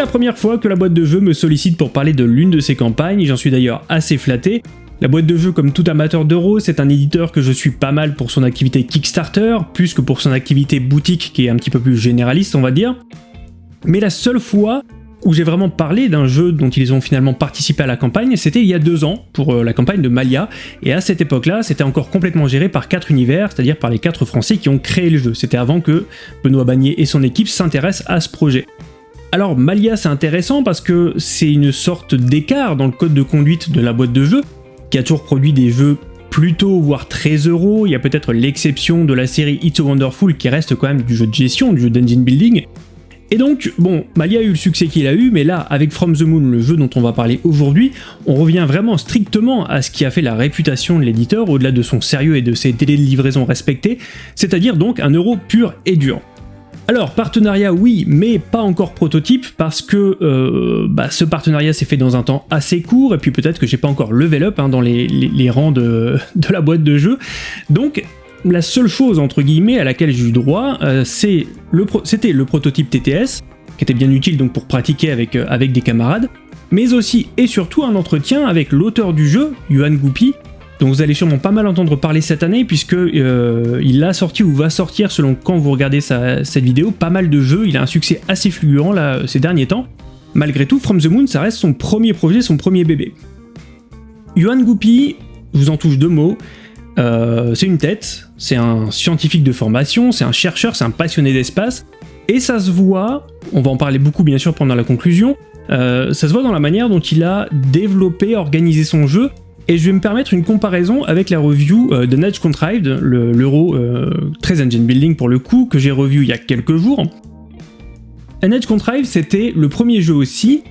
la première fois que la boîte de jeu me sollicite pour parler de l'une de ses campagnes, j'en suis d'ailleurs assez flatté. La boîte de jeu, comme tout amateur d'euros, c'est un éditeur que je suis pas mal pour son activité Kickstarter, plus que pour son activité boutique qui est un petit peu plus généraliste on va dire. Mais la seule fois où j'ai vraiment parlé d'un jeu dont ils ont finalement participé à la campagne, c'était il y a deux ans, pour euh, la campagne de Malia, et à cette époque-là, c'était encore complètement géré par quatre univers, c'est-à-dire par les quatre Français qui ont créé le jeu. C'était avant que Benoît Bagnier et son équipe s'intéressent à ce projet. Alors Malia c'est intéressant parce que c'est une sorte d'écart dans le code de conduite de la boîte de jeu, qui a toujours produit des jeux plutôt voire très euros, il y a peut-être l'exception de la série It's a Wonderful qui reste quand même du jeu de gestion, du jeu d'engine building, et donc, bon, Malia a eu le succès qu'il a eu, mais là, avec From the Moon, le jeu dont on va parler aujourd'hui, on revient vraiment strictement à ce qui a fait la réputation de l'éditeur, au-delà de son sérieux et de ses délais de livraison respectés, c'est-à-dire donc un euro pur et dur. Alors, partenariat oui, mais pas encore prototype, parce que euh, bah, ce partenariat s'est fait dans un temps assez court, et puis peut-être que j'ai pas encore level up hein, dans les, rangs de, la boîte de jeu. Donc, la seule chose entre guillemets à laquelle j'ai eu droit, euh, c'était le, prototype TTS, qui était bien utile donc pour pratiquer avec, euh, avec des camarades, mais aussi et surtout un entretien avec l'auteur du jeu, Yuan Gupi, dont vous allez sûrement pas mal entendre parler cette année, puisque euh, il a sorti ou va sortir, selon quand vous regardez cette vidéo, pas mal de jeux, il a un succès assez fulgurant là, ces derniers temps. Malgré tout, From the Moon, ça reste son premier projet, son premier bébé. Yuan Gupi, je vous en touche deux mots, euh, c'est une tête, c'est un scientifique de formation, c'est un chercheur, c'est un passionné d'espace, et ça se voit, on va en parler beaucoup bien sûr pendant la conclusion, euh, ça se voit dans la manière dont il a développé, organisé son jeu, et je vais me permettre une comparaison avec la review euh, de Edge Contrived, l'euro très engine building pour le coup, que j'ai revu il y a quelques jours. An Edge Contrived, c'était le premier jeu aussi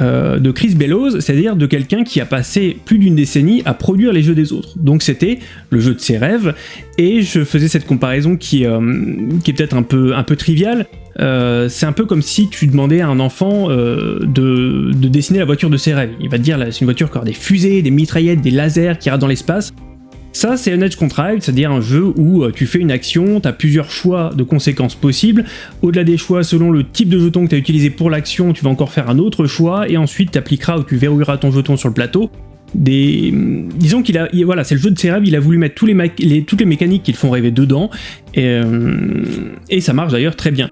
euh, de Chris Bellows, c'est-à-dire de quelqu'un qui a passé plus d'une décennie à produire les jeux des autres. Donc c'était le jeu de ses rêves, et je faisais cette comparaison qui, euh, qui est peut-être un peu, un peu triviale. Euh, c'est un peu comme si tu demandais à un enfant de, de, dessiner la voiture de ses rêves. Il va te dire, c'est une voiture qui a des fusées, des mitraillettes, des lasers qui iraient dans l'espace. Ça, c'est un Edge Contrived, c'est-à-dire un jeu où euh, tu fais une action, tu as plusieurs choix de conséquences possibles. Au-delà des choix, selon le type de jeton que tu as utilisé pour l'action, tu vas encore faire un autre choix, et ensuite tu appliqueras ou tu verrouilleras ton jeton sur le plateau. Des... Disons qu'il a... Voilà, c'est le jeu de ses rêves, il a voulu mettre tous les, toutes les mécaniques qui le font rêver dedans, euh, et ça marche d'ailleurs très bien.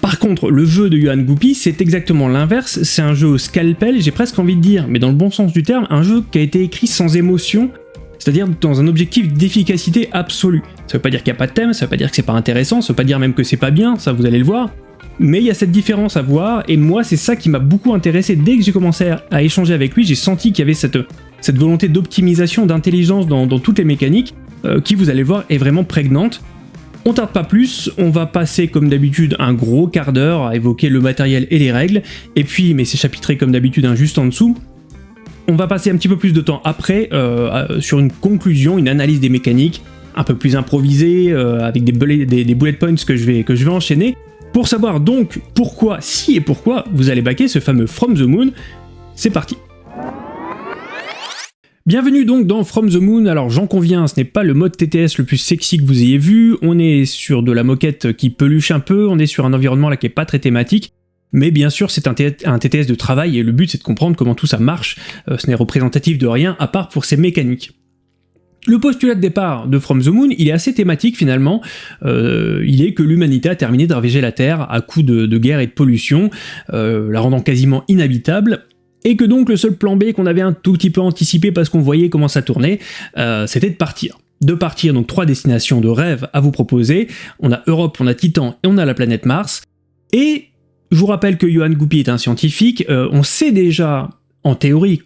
Par contre, le jeu de Yohan Guppy, c'est exactement l'inverse, c'est un jeu au scalpel, j'ai presque envie de dire, mais dans le bon sens du terme, un jeu qui a été écrit sans émotion, c'est-à-dire dans un objectif d'efficacité absolue. Ça veut pas dire qu'il n'y a pas de thème, ça veut pas dire que c'est pas intéressant, ça veut pas dire même que c'est pas bien, ça vous allez le voir, mais il y a cette différence à voir, et moi c'est ça qui m'a beaucoup intéressé. Dès que j'ai commencé à échanger avec lui, j'ai senti qu'il y avait cette, cette volonté d'optimisation, d'intelligence dans, toutes les mécaniques, euh, qui vous allez voir est vraiment prégnante. On tarde pas plus, on va passer comme d'habitude un gros quart d'heure à évoquer le matériel et les règles, et puis, mais c'est chapitré comme d'habitude juste en dessous, on va passer un petit peu plus de temps après euh, sur une conclusion, une analyse des mécaniques, un peu plus improvisée, euh, avec des, bullet, des, bullet points que je, vais, que je vais enchaîner, pour savoir donc pourquoi, si et pourquoi vous allez baquer ce fameux From the Moon. C'est parti Bienvenue donc dans From the Moon, alors j'en conviens, ce n'est pas le mode TTS le plus sexy que vous ayez vu, on est sur de la moquette qui peluche un peu, on est sur un environnement là qui est pas très thématique, mais bien sûr c'est un, TTS de travail et le but c'est de comprendre comment tout ça marche, euh, ce n'est représentatif de rien à part pour ses mécaniques. Le postulat de départ de From the Moon, il est assez thématique finalement, euh, il est que l'humanité a terminé de la Terre à coups de, guerre et de pollution, euh, la rendant quasiment inhabitable, et que donc le seul plan B qu'on avait un tout petit peu anticipé parce qu'on voyait comment ça tournait, c'était de partir de partir, donc trois destinations de rêve à vous proposer. On a Europe, on a Titan et on a la planète Mars. Et je vous rappelle que Johan Goupy est un scientifique, euh, on sait déjà, en théorie,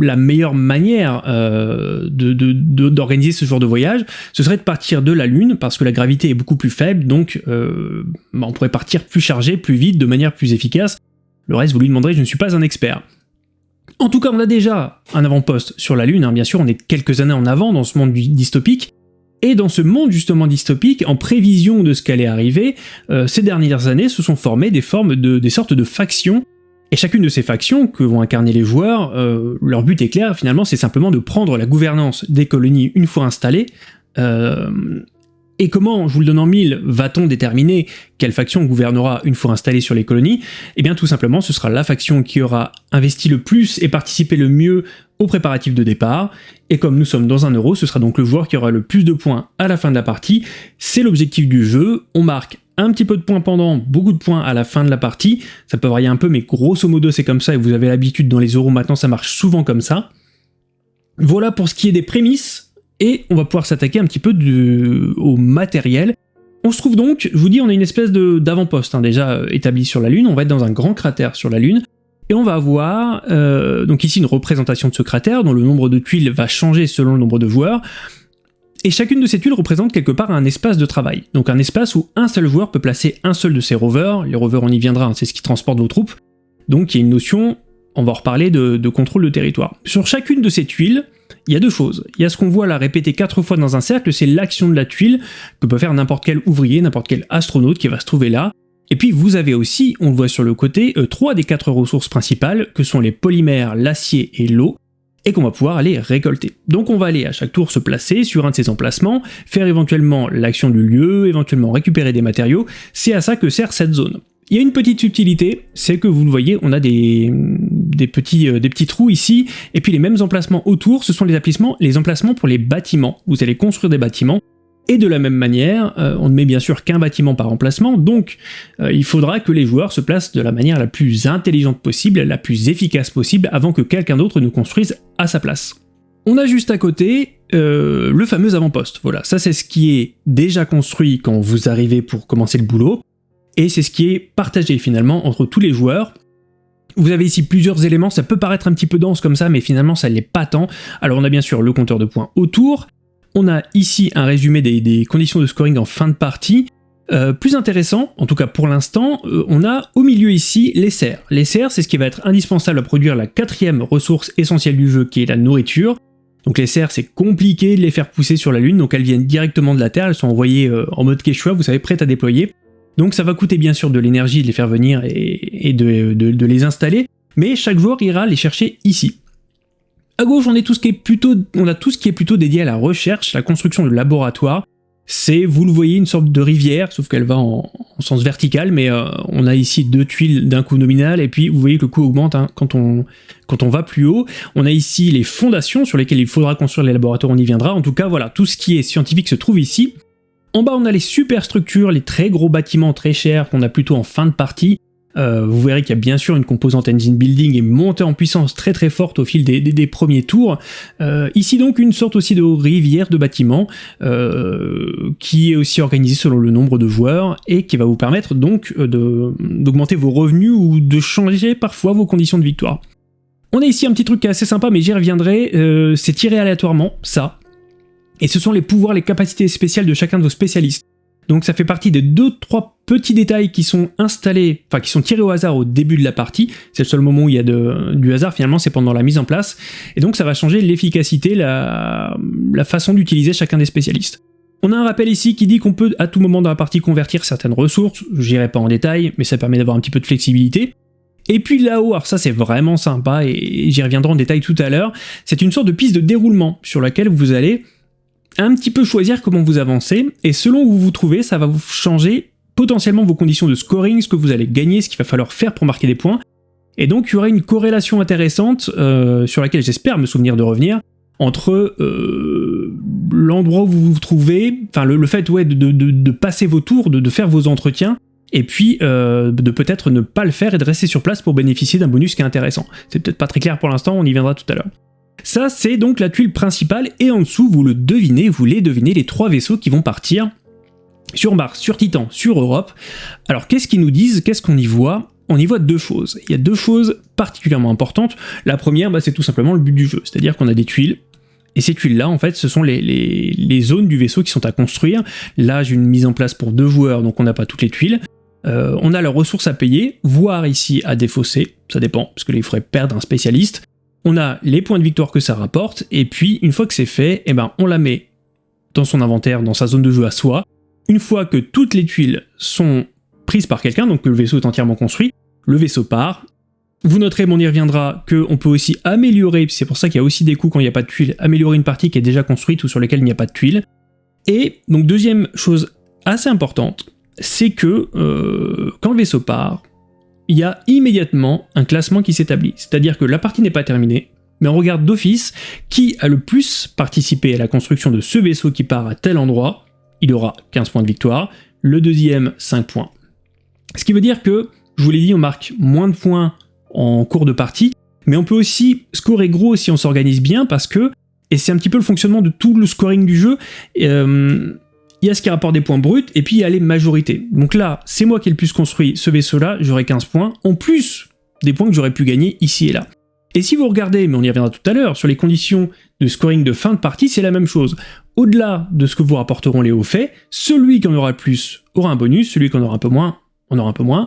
la meilleure manière euh, d'organiser ce genre de voyage, ce serait de partir de la Lune, parce que la gravité est beaucoup plus faible, donc euh, bah, on pourrait partir plus chargé, plus vite, de manière plus efficace. Le reste, vous lui demanderez, je ne suis pas un expert. En tout cas, on a déjà un avant-poste sur la Lune, hein. bien sûr, on est quelques années en avant dans ce monde dystopique, et dans ce monde justement dystopique, en prévision de ce qu'allait arriver, euh, ces dernières années se sont formées des formes de des sortes de factions, et chacune de ces factions que vont incarner les joueurs, euh, leur but est clair finalement, c'est simplement de prendre la gouvernance des colonies une fois installées, euh, Et comment, je vous le donne en mille, va-t-on déterminer quelle faction gouvernera une fois installée sur les colonies? Eh bien tout simplement, ce sera la faction qui aura investi le plus et participé le mieux aux préparatifs de départ, et comme nous sommes dans un euro, ce sera donc le joueur qui aura le plus de points à la fin de la partie, c'est l'objectif du jeu, on marque un petit peu de points pendant, beaucoup de points à la fin de la partie, ça peut varier un peu, mais grosso modo c'est comme ça, et vous avez l'habitude dans les euros. Maintenant, ça marche souvent comme ça. Voilà pour ce qui est des prémices, et on va pouvoir s'attaquer un petit peu au matériel. On se trouve donc, je vous dis, on a une espèce d'avant-poste hein, déjà euh, établi sur la Lune, on va être dans un grand cratère sur la Lune, et on va avoir euh, donc ici une représentation de ce cratère dont le nombre de tuiles va changer selon le nombre de joueurs, et chacune de ces tuiles représente quelque part un espace de travail, donc un espace où un seul joueur peut placer un seul de ses rovers, les rovers on y viendra, hein, c'est ce qui transporte vos troupes, donc il y a une notion, on va en reparler, de contrôle de territoire. Sur chacune de ces tuiles, il y a deux choses. Il y a ce qu'on voit là répété quatre fois dans un cercle, c'est l'action de la tuile que peut faire n'importe quel ouvrier, n'importe quel astronaute qui va se trouver là. Et puis vous avez aussi, on le voit sur le côté, euh, trois des quatre ressources principales, que sont les polymères, l'acier et l'eau, et qu'on va pouvoir aller récolter. Donc on va aller à chaque tour se placer sur un de ces emplacements, faire éventuellement l'action du lieu, éventuellement récupérer des matériaux, c'est à ça que sert cette zone. Il y a une petite subtilité, c'est que vous le voyez, on a des, des, petits, euh, des petits trous ici, et puis les mêmes emplacements autour, ce sont les emplacements, les emplacements pour les bâtiments. Vous allez construire des bâtiments, et de la même manière, euh, on ne met bien sûr qu'un bâtiment par emplacement, donc euh, il faudra que les joueurs se placent de la manière la plus intelligente possible, la plus efficace possible, avant que quelqu'un d'autre ne construise à sa place. On a juste à côté le fameux avant-poste. Voilà, ça c'est ce qui est déjà construit quand vous arrivez pour commencer le boulot et c'est ce qui est partagé finalement entre tous les joueurs. Vous avez ici plusieurs éléments, ça peut paraître un petit peu dense comme ça, mais finalement ça l'est pas tant. Alors on a bien sûr le compteur de points autour, on a ici un résumé des, conditions de scoring en fin de partie, euh, plus intéressant, en tout cas pour l'instant, euh, on a au milieu ici les serres. Les serres, c'est ce qui va être indispensable à produire la quatrième ressource essentielle du jeu, qui est la nourriture. Donc les serres, c'est compliqué de les faire pousser sur la Lune, donc elles viennent directement de la Terre, elles sont envoyées euh, en mode Quechua, vous savez, prêtes à déployer. Donc ça va coûter bien sûr de l'énergie de les faire venir et, de, les installer, mais chaque joueur ira les chercher ici. À gauche, on, est tout ce qui est plutôt, on a tout ce qui est plutôt dédié à la recherche, la construction de laboratoires. C'est, vous le voyez, une sorte de rivière, sauf qu'elle va en, sens vertical, mais euh, on a ici deux tuiles d'un coup nominal, et puis vous voyez que le coût augmente hein, quand, on, quand on va plus haut. On a ici les fondations sur lesquelles il faudra construire les laboratoires, on y viendra. En tout cas, voilà, tout ce qui est scientifique se trouve ici. En bas, on a les superstructures, les très gros bâtiments très chers qu'on a plutôt en fin de partie. Euh, vous verrez qu'il y a bien sûr une composante engine building et montée en puissance très très forte au fil des, premiers tours. Euh, ici donc une sorte aussi de rivière de bâtiments euh, qui est aussi organisée selon le nombre de joueurs et qui va vous permettre donc d'augmenter vos revenus ou de changer parfois vos conditions de victoire. On a ici un petit truc assez sympa mais j'y reviendrai, c'est tiré aléatoirement, ça, et ce sont les pouvoirs, les capacités spéciales de chacun de vos spécialistes. Donc ça fait partie des deux trois petits détails qui sont installés, enfin qui sont tirés au hasard au début de la partie. C'est le seul moment où il y a du hasard finalement, c'est pendant la mise en place. Et donc ça va changer l'efficacité, la, la façon d'utiliser chacun des spécialistes. On a un rappel ici qui dit qu'on peut à tout moment dans la partie convertir certaines ressources, j'irai pas en détail, mais ça permet d'avoir un petit peu de flexibilité. Et puis là-haut, alors ça c'est vraiment sympa et j'y reviendrai en détail tout à l'heure, c'est une sorte de piste de déroulement sur laquelle vous allez un petit peu choisir comment vous avancez, et selon où vous vous trouvez, ça va vous changer potentiellement vos conditions de scoring, ce que vous allez gagner, ce qu'il va falloir faire pour marquer des points. Et donc il y aura une corrélation intéressante, euh, sur laquelle j'espère me souvenir de revenir, entre euh, l'endroit où vous vous trouvez, enfin le, fait ouais, de, passer vos tours, de, faire vos entretiens, et puis euh, de peut-être ne pas le faire et de rester sur place pour bénéficier d'un bonus qui est intéressant. C'est peut-être pas très clair pour l'instant, on y viendra tout à l'heure. Ça, c'est donc la tuile principale, et en dessous, vous le devinez, vous les devinez, les trois vaisseaux qui vont partir sur Mars, sur Titan, sur Europe. Alors, qu'est-ce qu'ils nous disent? Qu'est-ce qu'on y voit? On y voit deux choses. Il y a deux choses particulièrement importantes. La première, bah, c'est tout simplement le but du jeu, c'est-à-dire qu'on a des tuiles, et ces tuiles-là, en fait, ce sont les, zones du vaisseau qui sont à construire. Là, j'ai une mise en place pour deux joueurs, donc on n'a pas toutes les tuiles. Euh, on a leurs ressources à payer, voire ici à défausser, ça dépend, parce que là, il faudrait perdre un spécialiste on a les points de victoire que ça rapporte, et puis une fois que c'est fait, eh ben, on la met dans son inventaire, dans sa zone de jeu à soi. Une fois que toutes les tuiles sont prises par quelqu'un, donc que le vaisseau est entièrement construit, le vaisseau part. Vous noterez, on y reviendra, qu'on peut aussi améliorer, c'est pour ça qu'il y a aussi des coups quand il n'y a pas de tuiles, améliorer une partie qui est déjà construite ou sur laquelle il n'y a pas de tuiles. Et donc deuxième chose assez importante, c'est que euh, quand le vaisseau part, il y a immédiatement un classement qui s'établit. C'est-à-dire que la partie n'est pas terminée, mais on regarde d'office qui a le plus participé à la construction de ce vaisseau qui part à tel endroit, il aura 15 points de victoire, le deuxième 5 points. Ce qui veut dire que, je vous l'ai dit, on marque moins de points en cours de partie, mais on peut aussi scorer gros si on s'organise bien parce que, et c'est un petit peu le fonctionnement de tout le scoring du jeu, euh, il y a ce qui rapporte des points bruts, et puis il y a les majorités. Donc là, c'est moi qui ai le plus construit ce vaisseau-là, j'aurai 15 points, en plus des points que j'aurais pu gagner ici et là. Et si vous regardez, mais on y reviendra tout à l'heure, sur les conditions de scoring de fin de partie, c'est la même chose. Au-delà de ce que vous rapporteront les hauts faits, celui qui en aura le plus aura un bonus, celui qui en aura un peu moins, en aura un peu moins.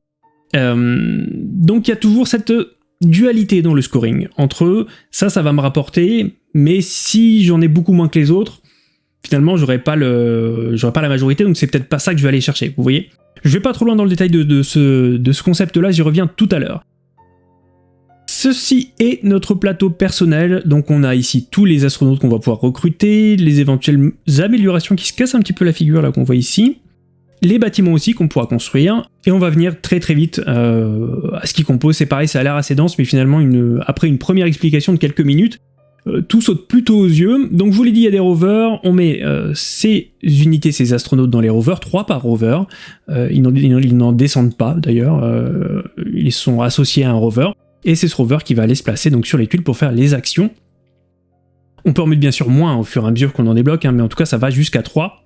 Euh, donc il y a toujours cette dualité dans le scoring, entre ça, ça va me rapporter, mais si j'en ai beaucoup moins que les autres, finalement j'aurai pas, le, pas la majorité, donc c'est peut-être pas ça que je vais aller chercher, vous voyez Je vais pas trop loin dans le détail de, ce, de ce concept-là, j'y reviens tout à l'heure. Ceci est notre plateau personnel, donc on a ici tous les astronautes qu'on va pouvoir recruter, les éventuelles améliorations qui se cassent un petit peu la figure là qu'on voit ici, les bâtiments aussi qu'on pourra construire, et on va venir très très vite euh, à ce qui compose, c'est pareil, ça a l'air assez dense, mais finalement une, après une première explication de quelques minutes, euh, tout saute plutôt aux yeux. Donc je vous l'ai dit, il y a des rovers, on met euh, ces unités, ces astronautes dans les rovers, 3 par rover, ils n'en descendent pas d'ailleurs, ils sont associés à un rover, et c'est ce rover qui va aller se placer donc sur les tuiles pour faire les actions. On peut en mettre bien sûr moins au fur et à mesure qu'on en débloque, hein, mais en tout cas ça va jusqu'à 3.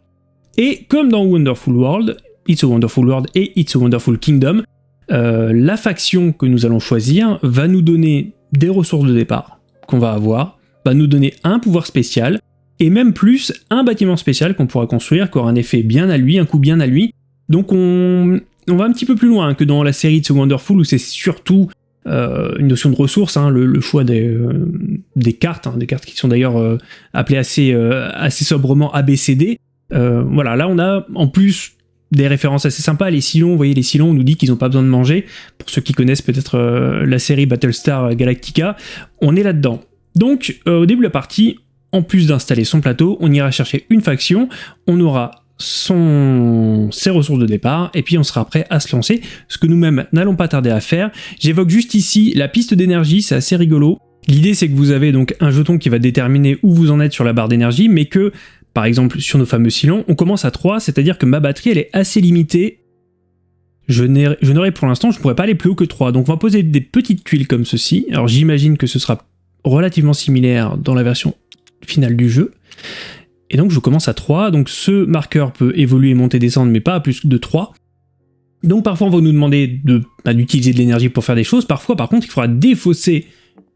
Et comme dans Wonderful World, It's a Wonderful World et It's a Wonderful Kingdom, euh, la faction que nous allons choisir va nous donner des ressources de départ qu'on va avoir, va nous donner un pouvoir spécial, et même plus un bâtiment spécial qu'on pourra construire, qui aura un effet bien à lui, un coup bien à lui. Donc on, va un petit peu plus loin que dans la série It's a Wonderful où c'est surtout euh, une notion de ressources, hein, le, choix des, euh, des cartes, hein, des cartes qui sont d'ailleurs appelées assez, assez sobrement ABCD. voilà, là on a en plus des références assez sympas. Les Silons, vous voyez, les Silons, on nous dit qu'ils n'ont pas besoin de manger. Pour ceux qui connaissent peut-être euh, la série Battlestar Galactica, on est là-dedans. Donc, euh, au début de la partie, en plus d'installer son plateau, on ira chercher une faction, on aura ses ressources de départ, et puis on sera prêt à se lancer, ce que nous-mêmes n'allons pas tarder à faire. J'évoque juste ici la piste d'énergie, c'est assez rigolo. L'idée c'est que vous avez donc un jeton qui va déterminer où vous en êtes sur la barre d'énergie, mais que par exemple sur nos fameux silons, on commence à 3, c'est-à-dire que ma batterie elle est assez limitée. Je n'aurai pour l'instant, je ne pourrais pas aller plus haut que 3, donc on va poser des petites tuiles comme ceci. Alors j'imagine que ce sera relativement similaire dans la version finale du jeu. Et donc je commence à 3, donc ce marqueur peut évoluer, monter, descendre, mais pas à plus de 3. Donc parfois on va nous demander bah, d'utiliser de, l'énergie pour faire des choses, parfois par contre il faudra défausser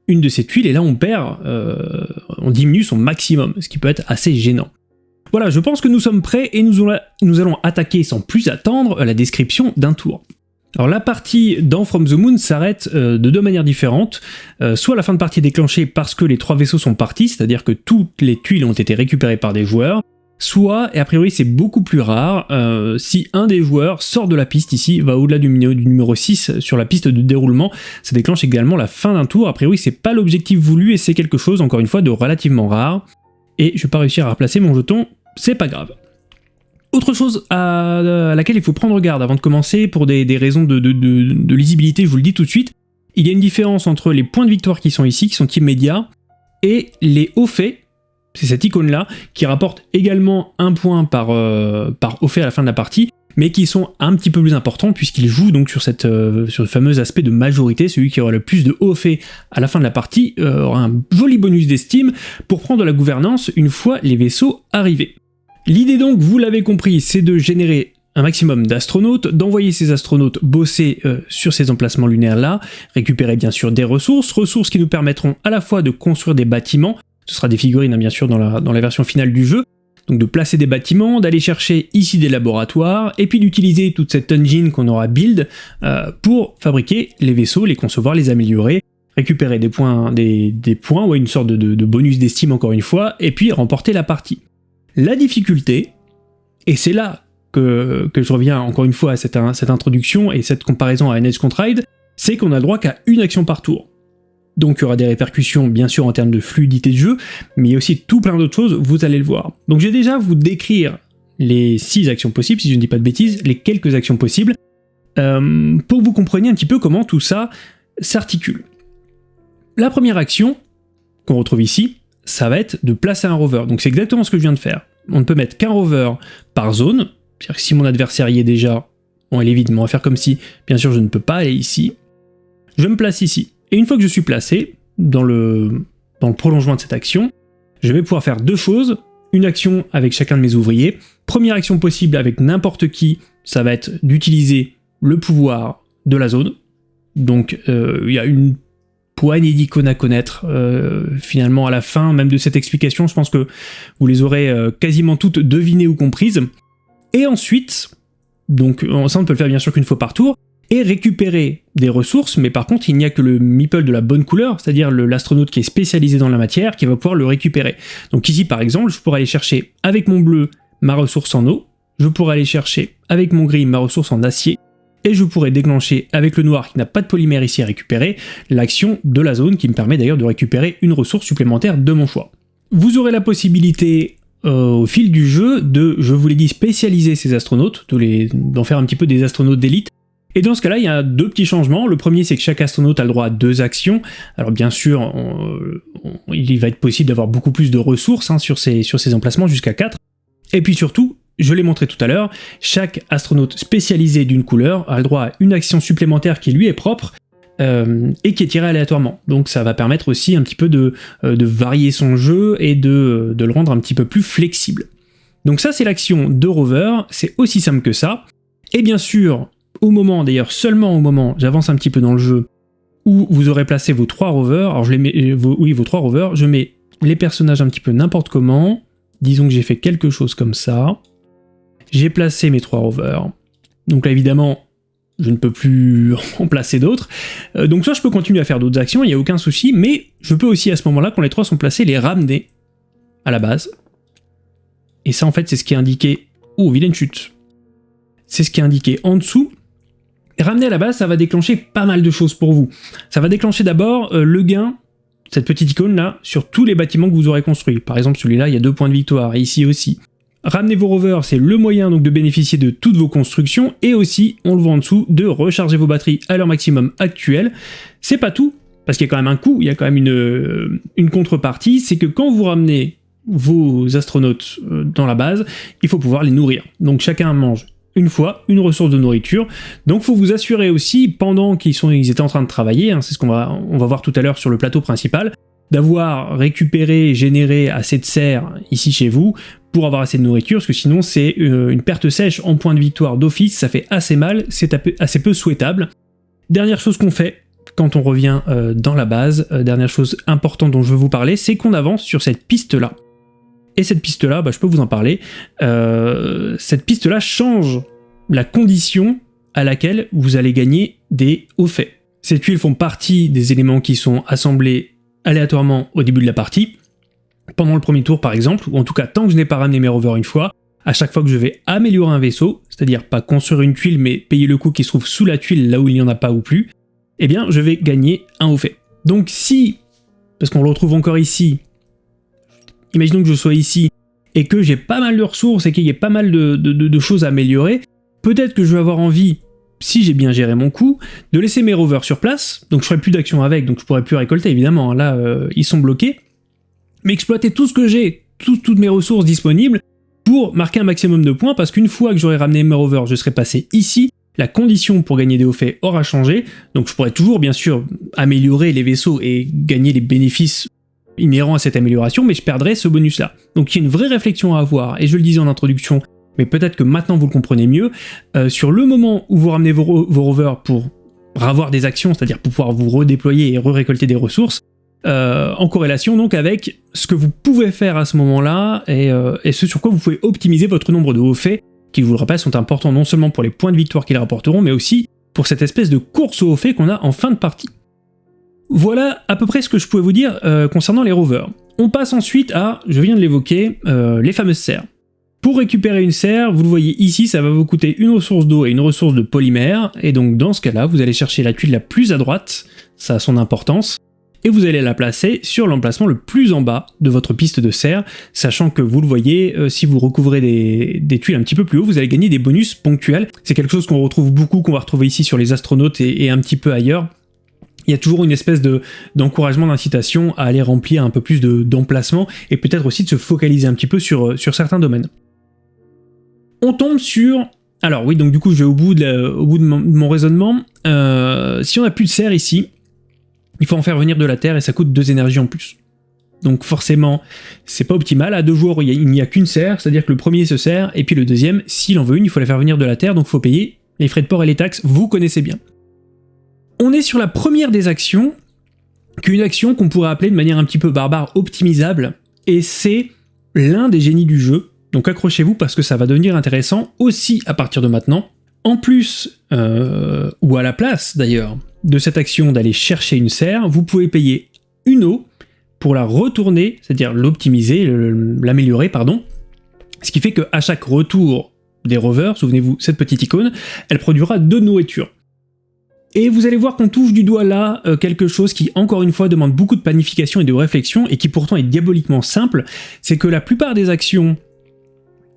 une de ces tuiles, et là on perd, euh, on diminue son maximum, ce qui peut être assez gênant. Voilà, je pense que nous sommes prêts et nous, allons attaquer sans plus attendre la description d'un tour. Alors la partie dans From the Moon s'arrête euh, de deux manières différentes, euh, soit la fin de partie est déclenchée parce que les trois vaisseaux sont partis, c'est-à-dire que toutes les tuiles ont été récupérées par des joueurs, soit, et a priori c'est beaucoup plus rare, euh, si un des joueurs sort de la piste ici, va au-delà du, du, numéro 6 sur la piste de déroulement, ça déclenche également la fin d'un tour, a priori c'est pas l'objectif voulu et c'est quelque chose encore une fois de relativement rare, et je vais pas réussir à replacer mon jeton c'est pas grave. Autre chose à, laquelle il faut prendre garde avant de commencer, pour des, raisons de, lisibilité, je vous le dis tout de suite, il y a une différence entre les points de victoire qui sont ici, qui sont immédiats, et les hauts faits, c'est cette icône-là, qui rapporte également un point par, euh, haut fait à la fin de la partie, mais qui sont un petit peu plus importants puisqu'ils jouent donc sur, cette, euh, sur le fameux aspect de majorité, celui qui aura le plus de haut fait à la fin de la partie euh, aura un joli bonus d'estime pour prendre la gouvernance une fois les vaisseaux arrivés. L'idée donc, vous l'avez compris, c'est de générer un maximum d'astronautes, d'envoyer ces astronautes bosser euh, sur ces emplacements lunaires-là, récupérer bien sûr des ressources, ressources qui nous permettront à la fois de construire des bâtiments, ce sera des figurines hein, bien sûr dans la, version finale du jeu, donc de placer des bâtiments, d'aller chercher ici des laboratoires, et puis d'utiliser toute cette engine qu'on aura build euh, pour fabriquer les vaisseaux, les concevoir, les améliorer, récupérer des points, des, points ou une sorte de bonus d'estime encore une fois, et puis remporter la partie. La difficulté, et c'est là que, je reviens encore une fois à cette, introduction et cette comparaison à NS Ride, c'est qu'on a le droit qu'à une action par tour. donc il y aura des répercussions bien sûr en termes de fluidité de jeu, mais il y a aussi tout plein d'autres choses, vous allez le voir. Donc je vais déjà vous décrire les six actions possibles, si je ne dis pas de bêtises, les quelques actions possibles, euh, pour que vous compreniez un petit peu comment tout ça s'articule. La première action qu'on retrouve ici, ça va être de placer un rover. Donc c'est exactement ce que je viens de faire. On ne peut mettre qu'un rover par zone, c'est-à-dire que si mon adversaire y est déjà, on est vite, mais on va faire comme si, bien sûr je ne peux pas aller ici. Je me place ici. Et une fois que je suis placé, dans le, dans le prolongement de cette action, je vais pouvoir faire deux choses. Une action avec chacun de mes ouvriers. Première action possible avec n'importe qui, ça va être d'utiliser le pouvoir de la zone. Donc euh, il y a une poignée d'icônes à connaître euh, finalement à la fin même de cette explication. Je pense que vous les aurez euh, quasiment toutes devinées ou comprises. Et ensuite, donc ça on peut le faire bien sûr qu'une fois par tour, et récupérer des ressources, mais par contre il n'y a que le meeple de la bonne couleur, c'est-à-dire l'astronaute qui est spécialisé dans la matière, qui va pouvoir le récupérer. Donc ici par exemple, je pourrais aller chercher avec mon bleu ma ressource en eau, je pourrais aller chercher avec mon gris ma ressource en acier, et je pourrais déclencher avec le noir qui n'a pas de polymère ici à récupérer, l'action de la zone qui me permet d'ailleurs de récupérer une ressource supplémentaire de mon choix. Vous aurez la possibilité euh, au fil du jeu de, je vous l'ai dit, spécialiser ces astronautes, d'en faire un petit peu des astronautes d'élite, et dans ce cas-là, il y a deux petits changements. Le premier, c'est que chaque astronaute a le droit à deux actions. Alors bien sûr, il va être possible d'avoir beaucoup plus de ressources hein, sur, ces, emplacements, jusqu'à 4. Et puis surtout, je l'ai montré tout à l'heure, chaque astronaute spécialisé d'une couleur a le droit à une action supplémentaire qui lui est propre, euh, et qui est tirée aléatoirement. Donc ça va permettre aussi un petit peu de, euh, varier son jeu et de, de, le rendre un petit peu plus flexible. Donc ça c'est l'action de rover, c'est aussi simple que ça. Et bien sûr, au moment, d'ailleurs seulement au moment, j'avance un petit peu dans le jeu, où vous aurez placé vos trois rovers, alors je les mets, euh, oui vos trois rovers, je mets les personnages un petit peu n'importe comment, disons que j'ai fait quelque chose comme ça, j'ai placé mes trois rovers. Donc là, évidemment, je ne peux plus en placer d'autres. Euh, donc soit je peux continuer à faire d'autres actions, il n'y a aucun souci, mais je peux aussi à ce moment-là, quand les trois sont placés, les ramener à la base. Et ça, en fait, c'est ce qui est indiqué... Oh, vilaine chute C'est ce qui est indiqué en dessous. Ramener à la base, ça va déclencher pas mal de choses pour vous. Ça va déclencher d'abord euh, le gain, cette petite icône-là, sur tous les bâtiments que vous aurez construits. Par exemple, celui-là, il y a deux points de victoire, et ici aussi. Ramener vos rovers, c'est le moyen donc de bénéficier de toutes vos constructions et aussi, on le voit en dessous, de recharger vos batteries à leur maximum actuel. C'est pas tout, parce qu'il y a quand même un coût, il y a quand même une, euh, contrepartie, c'est que quand vous ramenez vos astronautes euh, dans la base, il faut pouvoir les nourrir. Donc chacun mange une fois une ressource de nourriture. Donc il faut vous assurer aussi, pendant qu'ils étaient en train de travailler, hein, c'est ce qu'on va, va voir tout à l'heure sur le plateau principal, d'avoir récupéré, généré assez de serre ici chez vous pour avoir assez de nourriture, parce que sinon c'est euh, une perte sèche en point de victoire d'office, ça fait assez mal, c'est assez peu souhaitable. Dernière chose qu'on fait quand on revient euh, dans la base, euh, dernière chose importante dont je veux vous parler, c'est qu'on avance sur cette piste-là. Et cette piste-là, bah, je peux vous en parler, cette piste-là change la condition à laquelle vous allez gagner des hauts faits. Ces tuiles font partie des éléments qui sont assemblés aléatoirement au début de la partie, pendant le premier tour par exemple, ou en tout cas tant que je n'ai pas ramené mes rovers une fois, à chaque fois que je vais améliorer un vaisseau, c'est-à-dire pas construire une tuile mais payer le coût qui se trouve sous la tuile là où il n'y en a pas ou plus, eh bien je vais gagner un haut fait. Donc si, parce qu'on le retrouve encore ici, imaginons que je sois ici et que j'ai pas mal de ressources et qu'il y ait pas mal de, de choses à améliorer, peut-être que je vais avoir envie si j'ai bien géré mon coup, de laisser mes rovers sur place, donc je ferai plus d'action avec, donc je pourrai plus récolter évidemment, là euh, ils sont bloqués, mais exploiter tout ce que j'ai, toutes mes ressources disponibles, pour marquer un maximum de points, parce qu'une fois que j'aurai ramené mes rovers, je serai passé ici, la condition pour gagner des hauts faits aura changé, donc je pourrais toujours bien sûr améliorer les vaisseaux et gagner les bénéfices inhérents à cette amélioration, mais je perdrai ce bonus là. Donc il y a une vraie réflexion à avoir, et je le disais en introduction, mais peut-être que maintenant vous le comprenez mieux, euh, sur le moment où vous ramenez vos, rovers pour avoir des actions, c'est-à-dire pour pouvoir vous redéployer et re-récolter des ressources, euh, en corrélation donc avec ce que vous pouvez faire à ce moment-là euh, et, ce sur quoi vous pouvez optimiser votre nombre de hauts faits, qui je vous le rappelle sont importants non seulement pour les points de victoire qu'ils rapporteront, mais aussi pour cette espèce de course aux hauts faits qu'on a en fin de partie. Voilà à peu près ce que je pouvais vous dire concernant les rovers. On passe ensuite à, je viens de l'évoquer, les fameuses serres. Pour récupérer une serre, vous le voyez ici, ça va vous coûter une ressource d'eau et une ressource de polymère, et donc dans ce cas-là, vous allez chercher la tuile la plus à droite, ça a son importance, et vous allez la placer sur l'emplacement le plus en bas de votre piste de serre, sachant que vous le voyez, euh, si vous recouvrez des, tuiles un petit peu plus haut, vous allez gagner des bonus ponctuels. C'est quelque chose qu'on retrouve beaucoup, qu'on va retrouver ici sur les astronautes et, un petit peu ailleurs. Il y a toujours une espèce d'encouragement, d'incitation à aller remplir un peu plus d'emplacements et peut-être aussi de se focaliser un petit peu sur, euh, sur certains domaines. On tombe sur alors oui, donc du coup je vais au bout de, mon, raisonnement. Euh, si on n'a plus de serre ici, il faut en faire venir de la terre et ça coûte deux énergies en plus. Donc forcément, c'est pas optimal. À deux jours, il n'y a, qu'une serre, c'est-à-dire que le premier se sert, et puis le deuxième, s'il en veut une, il faut la faire venir de la terre, donc il faut payer les frais de port et les taxes, vous connaissez bien. On est sur la première des actions, qu'une action qu'on pourrait appeler de manière un petit peu barbare optimisable, et c'est l'un des génies du jeu, donc accrochez-vous parce que ça va devenir intéressant aussi à partir de maintenant. En plus, euh, ou à la place d'ailleurs, de cette action d'aller chercher une serre, vous pouvez payer une eau pour la retourner, c'est-à-dire l'optimiser, l'améliorer, pardon. Ce qui fait qu'à chaque retour des rovers, souvenez-vous, cette petite icône, elle produira deux nourritures. Et vous allez voir qu'on touche du doigt là euh, quelque chose qui, encore une fois, demande beaucoup de planification et de réflexion, et qui pourtant est diaboliquement simple, c'est que la plupart des actions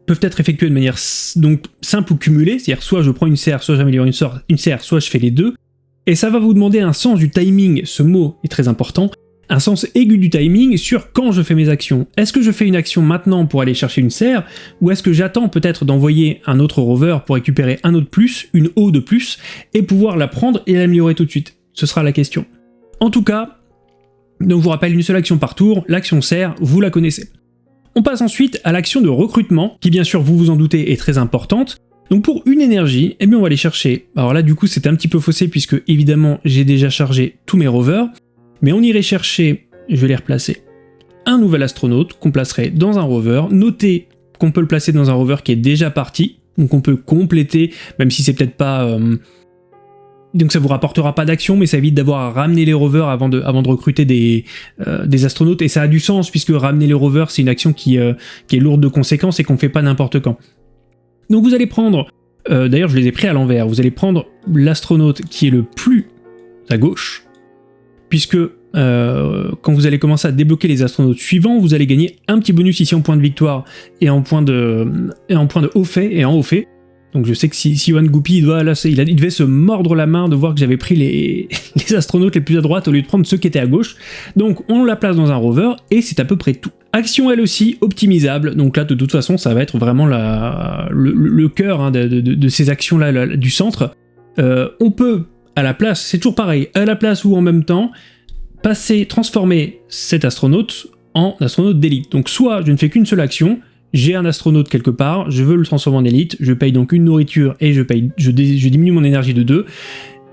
peuvent être effectuées de manière donc simple ou cumulée, c'est-à-dire soit je prends une serre, soit j'améliore une, une serre, soit je fais les deux, et ça va vous demander un sens du timing, ce mot est très important, un sens aigu du timing sur quand je fais mes actions. Est-ce que je fais une action maintenant pour aller chercher une serre, ou est-ce que j'attends peut-être d'envoyer un autre rover pour récupérer un autre plus, une eau de plus, et pouvoir la prendre et l'améliorer tout de suite? Ce sera la question. En tout cas, donc je vous rappelle une seule action par tour, l'action serre, vous la connaissez. On passe ensuite à l'action de recrutement, qui bien sûr, vous vous en doutez, est très importante. Donc pour une énergie, eh bien on va aller chercher, alors là du coup c'est un petit peu faussé puisque évidemment j'ai déjà chargé tous mes rovers, mais on irait chercher, je vais les replacer, un nouvel astronaute qu'on placerait dans un rover, notez qu'on peut le placer dans un rover qui est déjà parti, donc on peut compléter, même si c'est peut-être pas... Euh, donc ça vous rapportera pas d'action, mais ça évite d'avoir à ramener les rovers avant de, recruter des, euh, des astronautes, et ça a du sens, puisque ramener les rovers, c'est une action qui, euh, est lourde de conséquences et qu'on fait pas n'importe quand. Donc vous allez prendre, euh, d'ailleurs je les ai pris à l'envers, vous allez prendre l'astronaute qui est le plus à gauche, puisque quand vous allez commencer à débloquer les astronautes suivants, vous allez gagner un petit bonus ici en point de victoire et en point de, et en point de haut fait et en haut fait. Donc je sais que si, si Yohan Goupy, il, doit, là, il, il, devait se mordre la main de voir que j'avais pris les, astronautes les plus à droite au lieu de prendre ceux qui étaient à gauche. Donc on la place dans un rover et c'est à peu près tout. Action elle aussi optimisable, donc là de toute façon ça va être vraiment le, cœur hein, de, ces actions-là du centre. Euh, on peut, à la place, c'est toujours pareil, à la place ou en même temps, passer, transformer cet astronaute en astronaute d'élite. Donc soit je ne fais qu'une seule action, j'ai un astronaute quelque part, je veux le transformer en élite, je paye donc une nourriture et je, paye, je, diminue mon énergie de 2,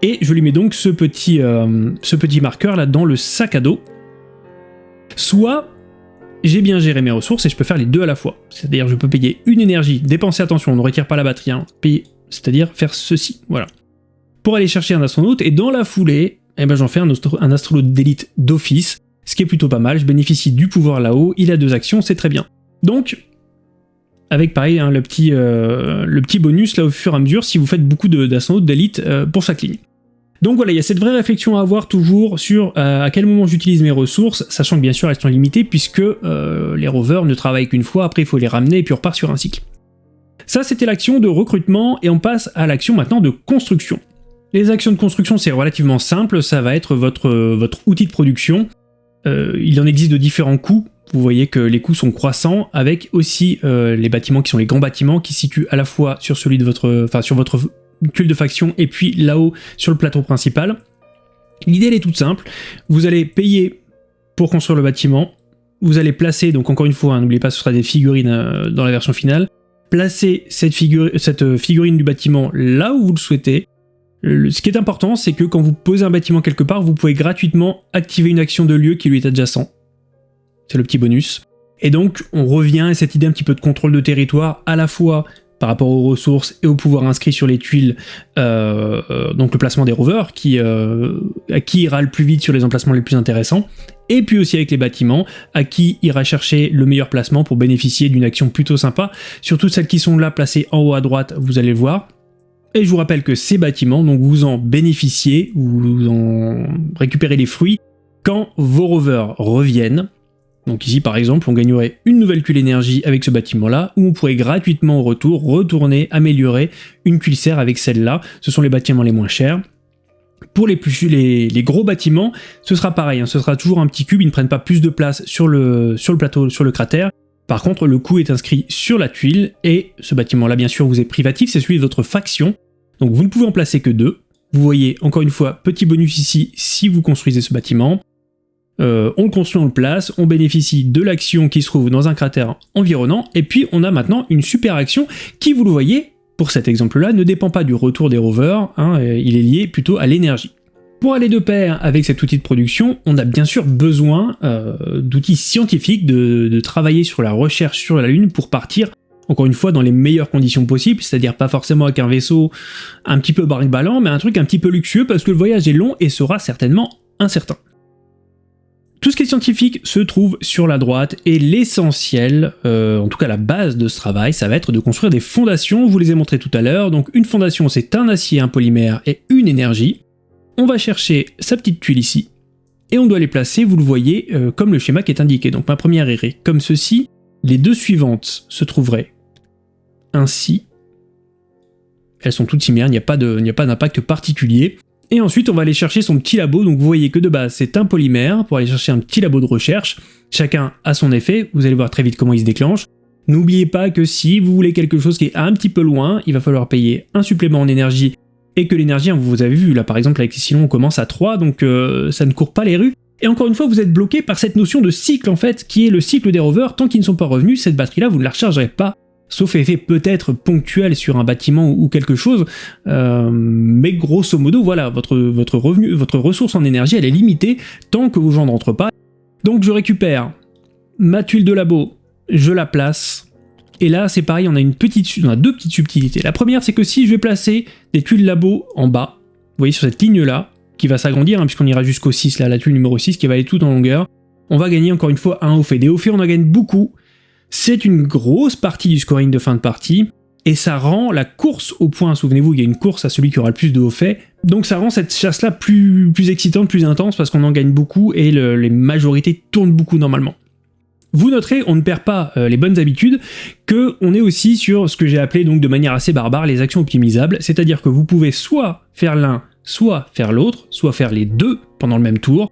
et je lui mets donc ce petit, euh, ce petit marqueur là dans le sac à dos. Soit j'ai bien géré mes ressources et je peux faire les deux à la fois. C'est-à-dire je peux payer une énergie, dépenser attention, on ne retire pas la batterie, hein, payer, c'est-à-dire faire ceci, voilà. Pour aller chercher un astronaute, et dans la foulée, eh ben, j'en fais un, un astronaute d'élite d'office, ce qui est plutôt pas mal, je bénéficie du pouvoir là-haut, il a deux actions, c'est très bien. Donc, avec pareil hein, le, petit, euh, le petit bonus là au fur et à mesure si vous faites beaucoup d'astronautes d'élite euh, pour chaque ligne. Donc voilà, il y a cette vraie réflexion à avoir toujours sur euh, à quel moment j'utilise mes ressources, sachant que bien sûr elles sont limitées puisque les rovers ne travaillent qu'une fois, après il faut les ramener et puis on repart sur un cycle. Ça c'était l'action de recrutement et on passe à l'action maintenant de construction. Les actions de construction c'est relativement simple, ça va être votre, votre outil de production. il en existe de différents coûts, vous voyez que les coûts sont croissants, avec aussi euh, les bâtiments qui sont les grands bâtiments qui situent à la fois sur celui de votre, enfin sur votre culte de faction et puis là-haut sur le plateau principal. L'idée est toute simple, vous allez payer pour construire le bâtiment, vous allez placer, donc encore une fois, hein, n'oubliez pas ce sera des figurines euh, dans la version finale, placer cette, cette figurine du bâtiment là où vous le souhaitez, ce qui est important, c'est que quand vous posez un bâtiment quelque part, vous pouvez gratuitement activer une action de lieu qui lui est adjacent c'est le petit bonus. Et donc on revient à cette idée un petit peu de contrôle de territoire, à la fois par rapport aux ressources et au pouvoir inscrit sur les tuiles, euh, euh, donc le placement des rovers, qui, euh, à qui ira le plus vite sur les emplacements les plus intéressants, et puis aussi avec les bâtiments, à qui ira chercher le meilleur placement pour bénéficier d'une action plutôt sympa, surtout celles qui sont là placées en haut à droite, vous allez le voir. Et je vous rappelle que ces bâtiments, donc vous en bénéficiez, vous en récupérez les fruits, quand vos rovers reviennent, donc ici par exemple on gagnerait une nouvelle cuile énergie avec ce bâtiment là, ou on pourrait gratuitement au retour retourner, améliorer une cuile serre avec celle-là, ce sont les bâtiments les moins chers. Pour les, plus, les, gros bâtiments, ce sera pareil, hein. ce sera toujours un petit cube, ils ne prennent pas plus de place sur le, sur le plateau, sur le cratère. Par contre, le coût est inscrit sur la tuile, et ce bâtiment-là, bien sûr, vous est privatif, c'est celui de votre faction. Donc vous ne pouvez en placer que deux. Vous voyez, encore une fois, petit bonus ici si vous construisez ce bâtiment. Euh, on construit, on place, on bénéficie de l'action qui se trouve dans un cratère environnant, et puis on a maintenant une super action qui, vous le voyez, pour cet exemple-là, ne dépend pas du retour des rovers, hein, euh, il est lié plutôt à l'énergie. Pour aller de pair avec cet outil de production, on a bien sûr besoin euh, d'outils scientifiques, de, travailler sur la recherche sur la Lune pour partir, encore une fois, dans les meilleures conditions possibles, c'est-à-dire pas forcément avec un vaisseau un petit peu baril-ballant, mais un truc un petit peu luxueux parce que le voyage est long et sera certainement incertain. Tout ce qui est scientifique se trouve sur la droite et l'essentiel, euh, en tout cas la base de ce travail, ça va être de construire des fondations, vous les ai montrées tout à l'heure. Donc une fondation c'est un acier, un polymère et une énergie. On va chercher sa petite tuile ici et on doit les placer, vous le voyez, euh, comme le schéma qui est indiqué. Donc ma première irait comme ceci, les deux suivantes se trouveraient ainsi. Elles sont toutes similaires, il n'y a pas d'impact particulier. Et ensuite, on va aller chercher son petit labo. Donc vous voyez que de base, c'est un polymère pour aller chercher un petit labo de recherche. Chacun a son effet, vous allez voir très vite comment il se déclenche. N'oubliez pas que si vous voulez quelque chose qui est un petit peu loin, il va falloir payer un supplément en énergie et que l'énergie, hein, vous avez vu, là par exemple avec silons on commence à 3, donc euh, ça ne court pas les rues. Et encore une fois, vous êtes bloqué par cette notion de cycle en fait, qui est le cycle des rovers. Tant qu'ils ne sont pas revenus, cette batterie-là, vous ne la rechargerez pas sauf effet peut-être ponctuel sur un bâtiment ou quelque chose, euh, mais grosso modo, voilà, votre, revenu, votre ressource en énergie, elle est limitée tant que vos gens ne rentrent pas. Donc je récupère ma tuile de labo, je la place, et là c'est pareil, on a, une petite, on a deux petites subtilités. La première, c'est que si je vais placer des tuiles labo en bas, vous voyez sur cette ligne-là, qui va s'agrandir, hein, puisqu'on ira jusqu'au 6, là, la tuile numéro 6, qui va aller tout en longueur, on va gagner encore une fois un haut fait. Des hauts faits, on en gagne beaucoup, c'est une grosse partie du scoring de fin de partie, et ça rend la course au point, souvenez-vous, il y a une course à celui qui aura le plus de hauts faits, donc ça rend cette chasse-là plus, plus excitante, plus intense, parce qu'on en gagne beaucoup, et les majorités tournent beaucoup normalement. Vous noterez, on ne perd pas euh, les bonnes habitudes, que on est aussi sur ce que j'ai appelé donc de manière assez barbare les actions optimisables, c'est-à-dire que vous pouvez soit faire l'un, soit faire l'autre, soit faire les deux pendant le même tour,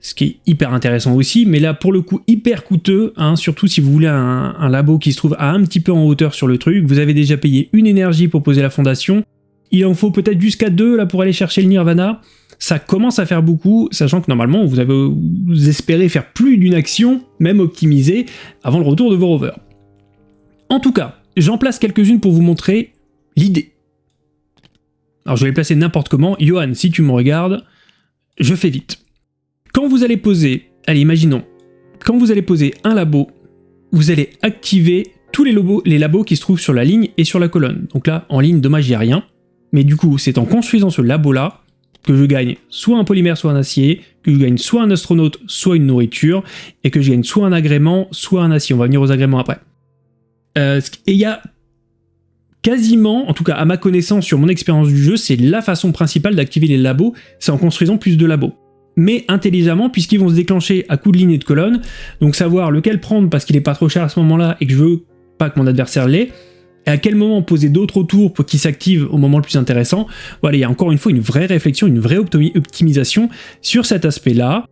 ce qui est hyper intéressant aussi, mais là pour le coup hyper coûteux, hein, surtout si vous voulez un, labo qui se trouve à un petit peu en hauteur sur le truc, vous avez déjà payé une énergie pour poser la fondation, il en faut peut-être jusqu'à deux là pour aller chercher le Nirvana, ça commence à faire beaucoup, sachant que normalement vous, vous espérez faire plus d'une action, même optimisée, avant le retour de vos rovers. En tout cas, j'en place quelques-unes pour vous montrer l'idée. Alors je vais les placer n'importe comment, Johan si tu me regardes, je fais vite. Quand vous allez poser, allez imaginons, quand vous allez poser un labo, vous allez activer tous les, labos qui se trouvent sur la ligne et sur la colonne. Donc là, en ligne, dommage, il n'y a rien. Mais du coup, c'est en construisant ce labo-là que je gagne soit un polymère, soit un acier, que je gagne soit un astronaute, soit une nourriture, et que je gagne soit un agrément, soit un acier. On va venir aux agréments après. Euh, et il y a quasiment, en tout cas à ma connaissance sur mon expérience du jeu, c'est la façon principale d'activer les labos, c'est en construisant plus de labos mais intelligemment puisqu'ils vont se déclencher à coup de ligne et de colonne, donc savoir lequel prendre parce qu'il est pas trop cher à ce moment-là et que je veux pas que mon adversaire l'ait, et à quel moment poser d'autres autour pour qu'ils s'activent au moment le plus intéressant. Voilà, il y a encore une fois une vraie réflexion, une vraie optimisation sur cet aspect-là,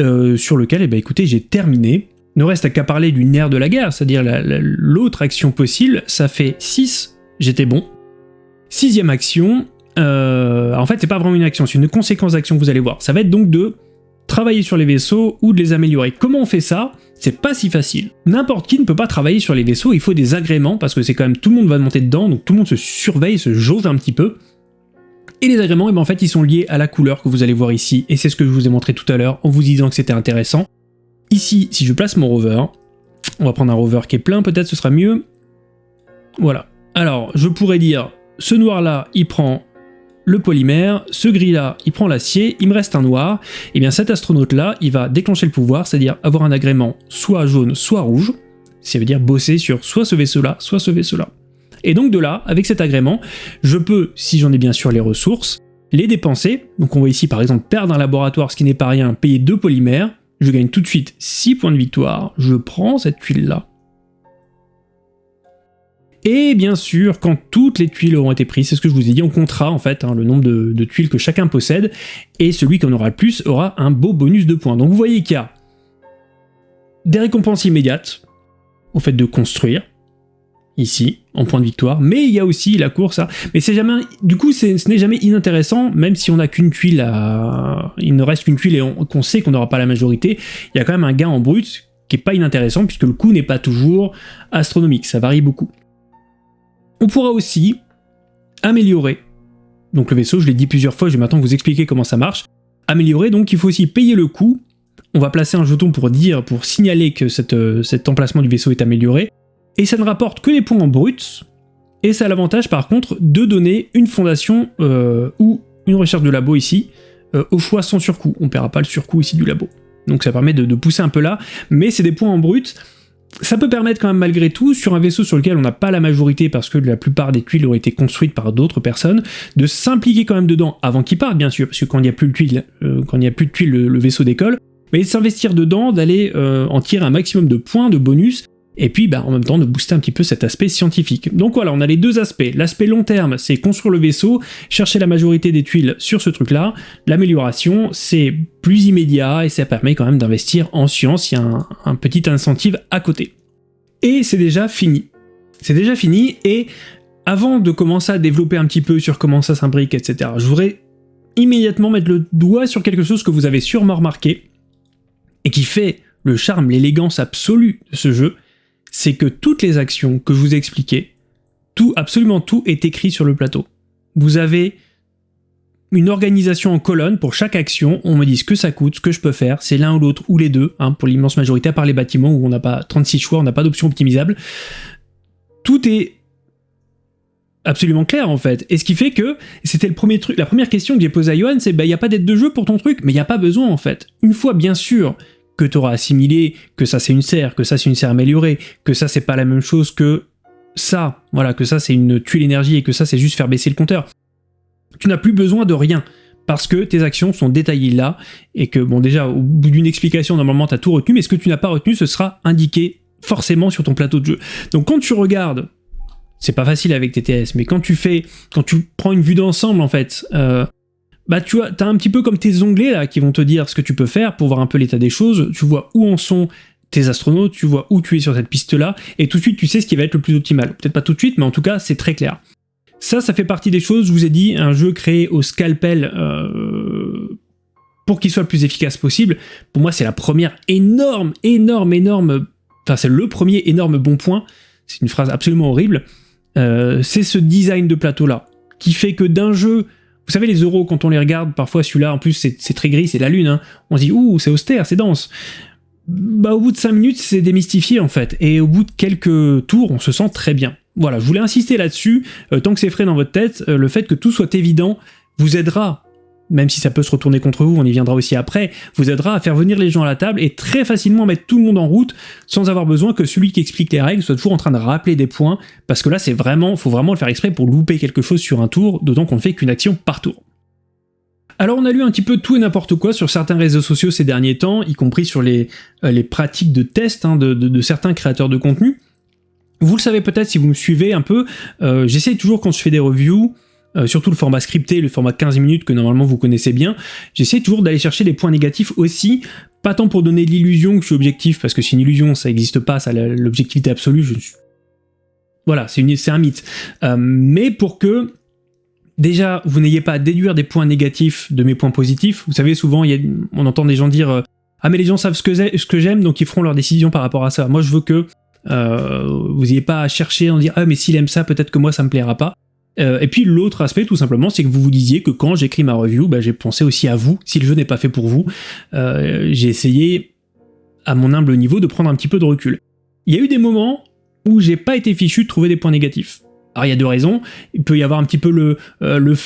euh, sur lequel, eh ben, écoutez, j'ai terminé. Ne reste qu'à parler du nerf de la guerre, c'est-à-dire l'autre action possible, ça fait 6, j'étais bon. Sixième action, euh, en fait, c'est pas vraiment une action, c'est une conséquence d'action que vous allez voir. Ça va être donc de travailler sur les vaisseaux ou de les améliorer. Comment on fait ça? C'est pas si facile. N'importe qui ne peut pas travailler sur les vaisseaux, il faut des agréments, parce que c'est quand même tout le monde va monter dedans, donc tout le monde se surveille, se jauge un petit peu. Et les agréments, eh ben, en fait, ils sont liés à la couleur que vous allez voir ici, et c'est ce que je vous ai montré tout à l'heure en vous disant que c'était intéressant. Ici, si je place mon rover, on va prendre un rover qui est plein, peut-être ce sera mieux. Voilà. Alors, je pourrais dire, ce noir-là, il prend le polymère, ce gris-là, il prend l'acier, il me reste un noir, et eh bien cet astronaute-là, il va déclencher le pouvoir, c'est-à-dire avoir un agrément soit jaune, soit rouge, ça veut dire bosser sur soit ce vaisseau-là, soit ce vaisseau-là. Et donc de là, avec cet agrément, je peux, si j'en ai bien sûr les ressources, les dépenser. Donc on voit ici par exemple perdre un laboratoire, ce qui n'est pas rien, payer deux polymères. Je gagne tout de suite 6 points de victoire. Je prends cette tuile-là. Et bien sûr, quand toutes les tuiles auront été prises, c'est ce que je vous ai dit, on comptera en fait hein, le nombre de, tuiles que chacun possède, et celui qui en aura le plus aura un beau bonus de points. Donc vous voyez qu'il y a des récompenses immédiates au fait de construire, ici, en point de victoire, mais il y a aussi la course. Mais c'est jamais... Du coup, ce n'est jamais inintéressant, même si on n'a qu'une tuile. Il ne reste qu'une tuile et qu'on sait qu'on n'aura pas la majorité, il y a quand même un gain en brut qui est pas inintéressant, puisque le coût n'est pas toujours astronomique, ça varie beaucoup. On pourra aussi améliorer donc le vaisseau, je l'ai dit plusieurs fois, je vais maintenant vous expliquer comment ça marche. Améliorer, donc il faut aussi payer le coût. On va placer un jeton pour dire, pour signaler que cette, cet emplacement du vaisseau est amélioré et ça ne rapporte que les points en brut, et ça a l'avantage par contre de donner une fondation euh, ou une recherche de labo ici, euh, au choix sans surcoût. On ne paiera pas le surcoût ici du labo. Donc ça permet de, pousser un peu là, mais c'est des points en brut. Ça peut permettre quand même malgré tout, sur un vaisseau sur lequel on n'a pas la majorité parce que la plupart des tuiles ont été construites par d'autres personnes, de s'impliquer quand même dedans avant qu'il parte bien sûr, parce que quand il n'y a plus de tuiles, euh, quand il n'y a plus de tuiles, le, vaisseau décolle, mais s'investir dedans, d'aller en tirer un maximum de points de bonus, et puis bah, en même temps de booster un petit peu cet aspect scientifique. Donc voilà, on a les deux aspects. L'aspect long terme, c'est construire le vaisseau, chercher la majorité des tuiles sur ce truc-là. L'amélioration, c'est plus immédiat et ça permet quand même d'investir en science, il y a un, un petit incentive à côté. Et c'est déjà fini. C'est déjà fini, et avant de commencer à développer un petit peu sur comment ça s'imbrique, etc., je voudrais immédiatement mettre le doigt sur quelque chose que vous avez sûrement remarqué, et qui fait le charme, l'élégance absolue de ce jeu, c'est que toutes les actions que je vous ai expliquées, tout, absolument tout est écrit sur le plateau. Vous avez une organisation en colonne pour chaque action, on me dit ce que ça coûte, ce que je peux faire, c'est l'un ou l'autre, ou les deux, hein, pour l'immense majorité, à part les bâtiments où on n'a pas 36 choix, on n'a pas d'option optimisable. Tout est absolument clair en fait. Et ce qui fait que, c'était le premier truc, la première question que j'ai posée à Johan, c'est bah il n'y a pas d'aide de jeu pour ton truc, mais il n'y a pas besoin en fait. Une fois bien sûr que tu auras assimilé, que ça c'est une serre, que ça c'est une serre améliorée, que ça c'est pas la même chose que ça, voilà, que ça c'est une tuile énergie et que ça c'est juste faire baisser le compteur. Tu n'as plus besoin de rien, parce que tes actions sont détaillées là, et que, bon déjà, au bout d'une explication, normalement tu as tout retenu, mais ce que tu n'as pas retenu, ce sera indiqué forcément sur ton plateau de jeu. Donc quand tu regardes, c'est pas facile avec TTS, mais quand tu fais, quand tu prends une vue d'ensemble en fait, euh, bah tu vois, t'as un petit peu comme tes onglets là qui vont te dire ce que tu peux faire pour voir un peu l'état des choses, tu vois où en sont tes astronautes, tu vois où tu es sur cette piste-là, et tout de suite tu sais ce qui va être le plus optimal. Peut-être pas tout de suite, mais en tout cas c'est très clair. Ça, ça fait partie des choses, je vous ai dit, un jeu créé au scalpel euh, pour qu'il soit le plus efficace possible. Pour moi, c'est la première énorme, énorme, énorme... Enfin, c'est le premier énorme bon point, c'est une phrase absolument horrible, euh, c'est ce design de plateau-là, qui fait que d'un jeu vous savez, les euros, quand on les regarde, parfois celui-là, en plus, c'est très gris, c'est la lune, hein. on se dit « Ouh, c'est austère, c'est dense ». Bah, au bout de 5 minutes, c'est démystifié, en fait. Et au bout de quelques tours, on se sent très bien. Voilà, je voulais insister là-dessus, euh, tant que c'est frais dans votre tête, euh, le fait que tout soit évident vous aidera même si ça peut se retourner contre vous, on y viendra aussi après, vous aidera à faire venir les gens à la table et très facilement mettre tout le monde en route sans avoir besoin que celui qui explique les règles soit toujours en train de rappeler des points, parce que là c'est vraiment, faut vraiment le faire exprès pour louper quelque chose sur un tour, d'autant qu'on ne fait qu'une action par tour. Alors on a lu un petit peu tout et n'importe quoi sur certains réseaux sociaux ces derniers temps, y compris sur les, euh, pratiques de test hein, de, certains créateurs de contenu. Vous le savez peut-être si vous me suivez un peu, euh, j'essaye toujours quand je fais des reviews, euh, surtout le format scripté, le format 15 minutes que normalement vous connaissez bien, j'essaie toujours d'aller chercher des points négatifs aussi, pas tant pour donner l'illusion que je suis objectif, parce que c'est une illusion, ça n'existe pas, ça l'objectivité absolue, je Voilà, c'est un mythe. Euh, mais pour que, déjà, vous n'ayez pas à déduire des points négatifs de mes points positifs, vous savez, souvent, on entend des gens dire euh, Ah mais les gens savent ce que j'aime, donc ils feront leur décision par rapport à ça ». Moi, je veux que vous n'ayez pas à chercher, en dire « Ah mais s'il aime ça, peut-être que moi, ça me plaira pas ». Euh, et puis l'autre aspect tout simplement c'est que vous vous disiez que quand j'écris ma review, bah, j'ai pensé aussi à vous, si le jeu n'est pas fait pour vous, euh, j'ai essayé à mon humble niveau de prendre un petit peu de recul. Il y a eu des moments où j'ai pas été fichu de trouver des points négatifs. Alors il y a deux raisons, il peut y avoir un petit peu le, euh, le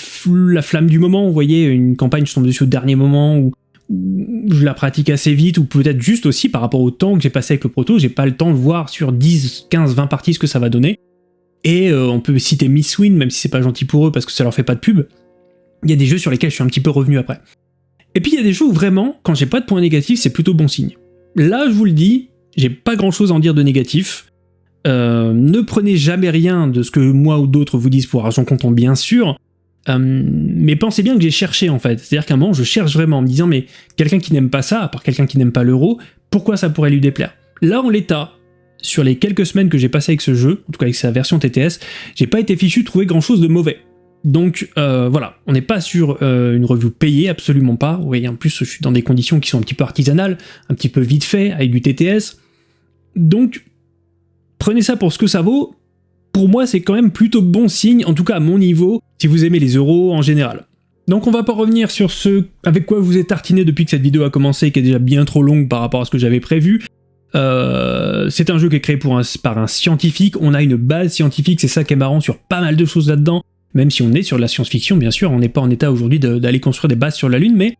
la flamme du moment, vous voyez, une campagne je tombe dessus au dernier moment, ou je la pratique assez vite, ou peut-être juste aussi par rapport au temps que j'ai passé avec le proto, j'ai pas le temps de voir sur 10, 15, 20 parties ce que ça va donner. Et euh, on peut citer Miss Win, même si c'est pas gentil pour eux parce que ça leur fait pas de pub. Il y a des jeux sur lesquels je suis un petit peu revenu après. Et puis il y a des jeux où vraiment, quand j'ai pas de points négatifs, c'est plutôt bon signe. Là, je vous le dis, j'ai pas grand chose à en dire de négatif. Euh, ne prenez jamais rien de ce que moi ou d'autres vous disent pour argent comptant, bien sûr. Euh, mais pensez bien que j'ai cherché en fait. C'est-à-dire qu'à un moment, je cherche vraiment en me disant, mais quelqu'un qui n'aime pas ça, à part quelqu'un qui n'aime pas l'euro, pourquoi ça pourrait lui déplaire? Là, en l'état, sur les quelques semaines que j'ai passé avec ce jeu, en tout cas avec sa version TTS, j'ai pas été fichu trouver grand chose de mauvais. Donc euh, voilà, on n'est pas sur euh, une review payée, absolument pas. Vous voyez, en plus, je suis dans des conditions qui sont un petit peu artisanales, un petit peu vite fait, avec du TTS. Donc, prenez ça pour ce que ça vaut. Pour moi, c'est quand même plutôt bon signe, en tout cas à mon niveau, si vous aimez les euros en général. Donc on va pas revenir sur ce avec quoi vous êtes tartiné depuis que cette vidéo a commencé, qui est déjà bien trop longue par rapport à ce que j'avais prévu. Euh, c'est un jeu qui est créé par un scientifique, on a une base scientifique, c'est ça qui est marrant sur pas mal de choses là-dedans, même si on est sur de la science-fiction, bien sûr, on n'est pas en état aujourd'hui d'aller construire des bases sur la Lune, mais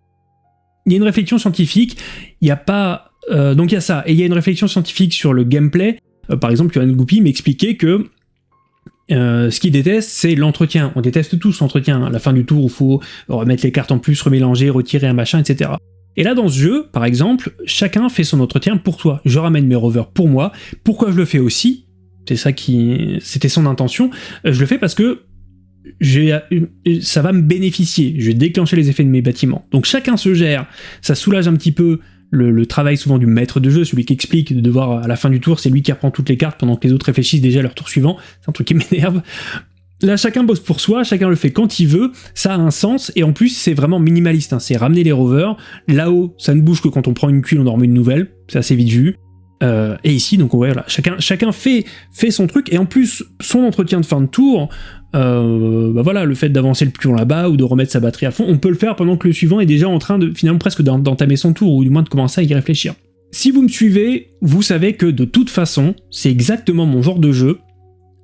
il y a une réflexion scientifique, il n'y a pas... Euh, donc il y a ça, et il y a une réflexion scientifique sur le gameplay, euh, par exemple, Yohan Goupy m'expliquait que ce qu'il déteste, c'est l'entretien. On déteste tous l'entretien. À la fin du tour, il faut remettre les cartes en plus, remélanger, retirer un machin, etc. Et là, dans ce jeu, par exemple, chacun fait son entretien pour toi. Je ramène mes rovers pour moi. Pourquoi je le fais aussi? C'est ça qui... C'était son intention. Euh, je le fais parce que ça va me bénéficier. Je vais déclencher les effets de mes bâtiments. Donc chacun se gère. Ça soulage un petit peu le, travail souvent du maître de jeu, celui qui explique de devoir à la fin du tour, c'est lui qui reprend toutes les cartes pendant que les autres réfléchissent déjà à leur tour suivant. C'est un truc qui m'énerve. Là, chacun bosse pour soi, chacun le fait quand il veut, ça a un sens, et en plus, c'est vraiment minimaliste, hein. c'est ramener les rovers. Là-haut, ça ne bouge que quand on prend une cuile, on en remet une nouvelle, c'est assez vite vu. Euh, et ici, donc voilà, chacun, chacun fait, fait son truc, et en plus, son entretien de fin de tour, euh, bah voilà, le fait d'avancer le pion là-bas, ou de remettre sa batterie à fond, on peut le faire pendant que le suivant est déjà en train de, finalement, presque d'entamer son tour, ou du moins de commencer à y réfléchir. Si vous me suivez, vous savez que de toute façon, c'est exactement mon genre de jeu,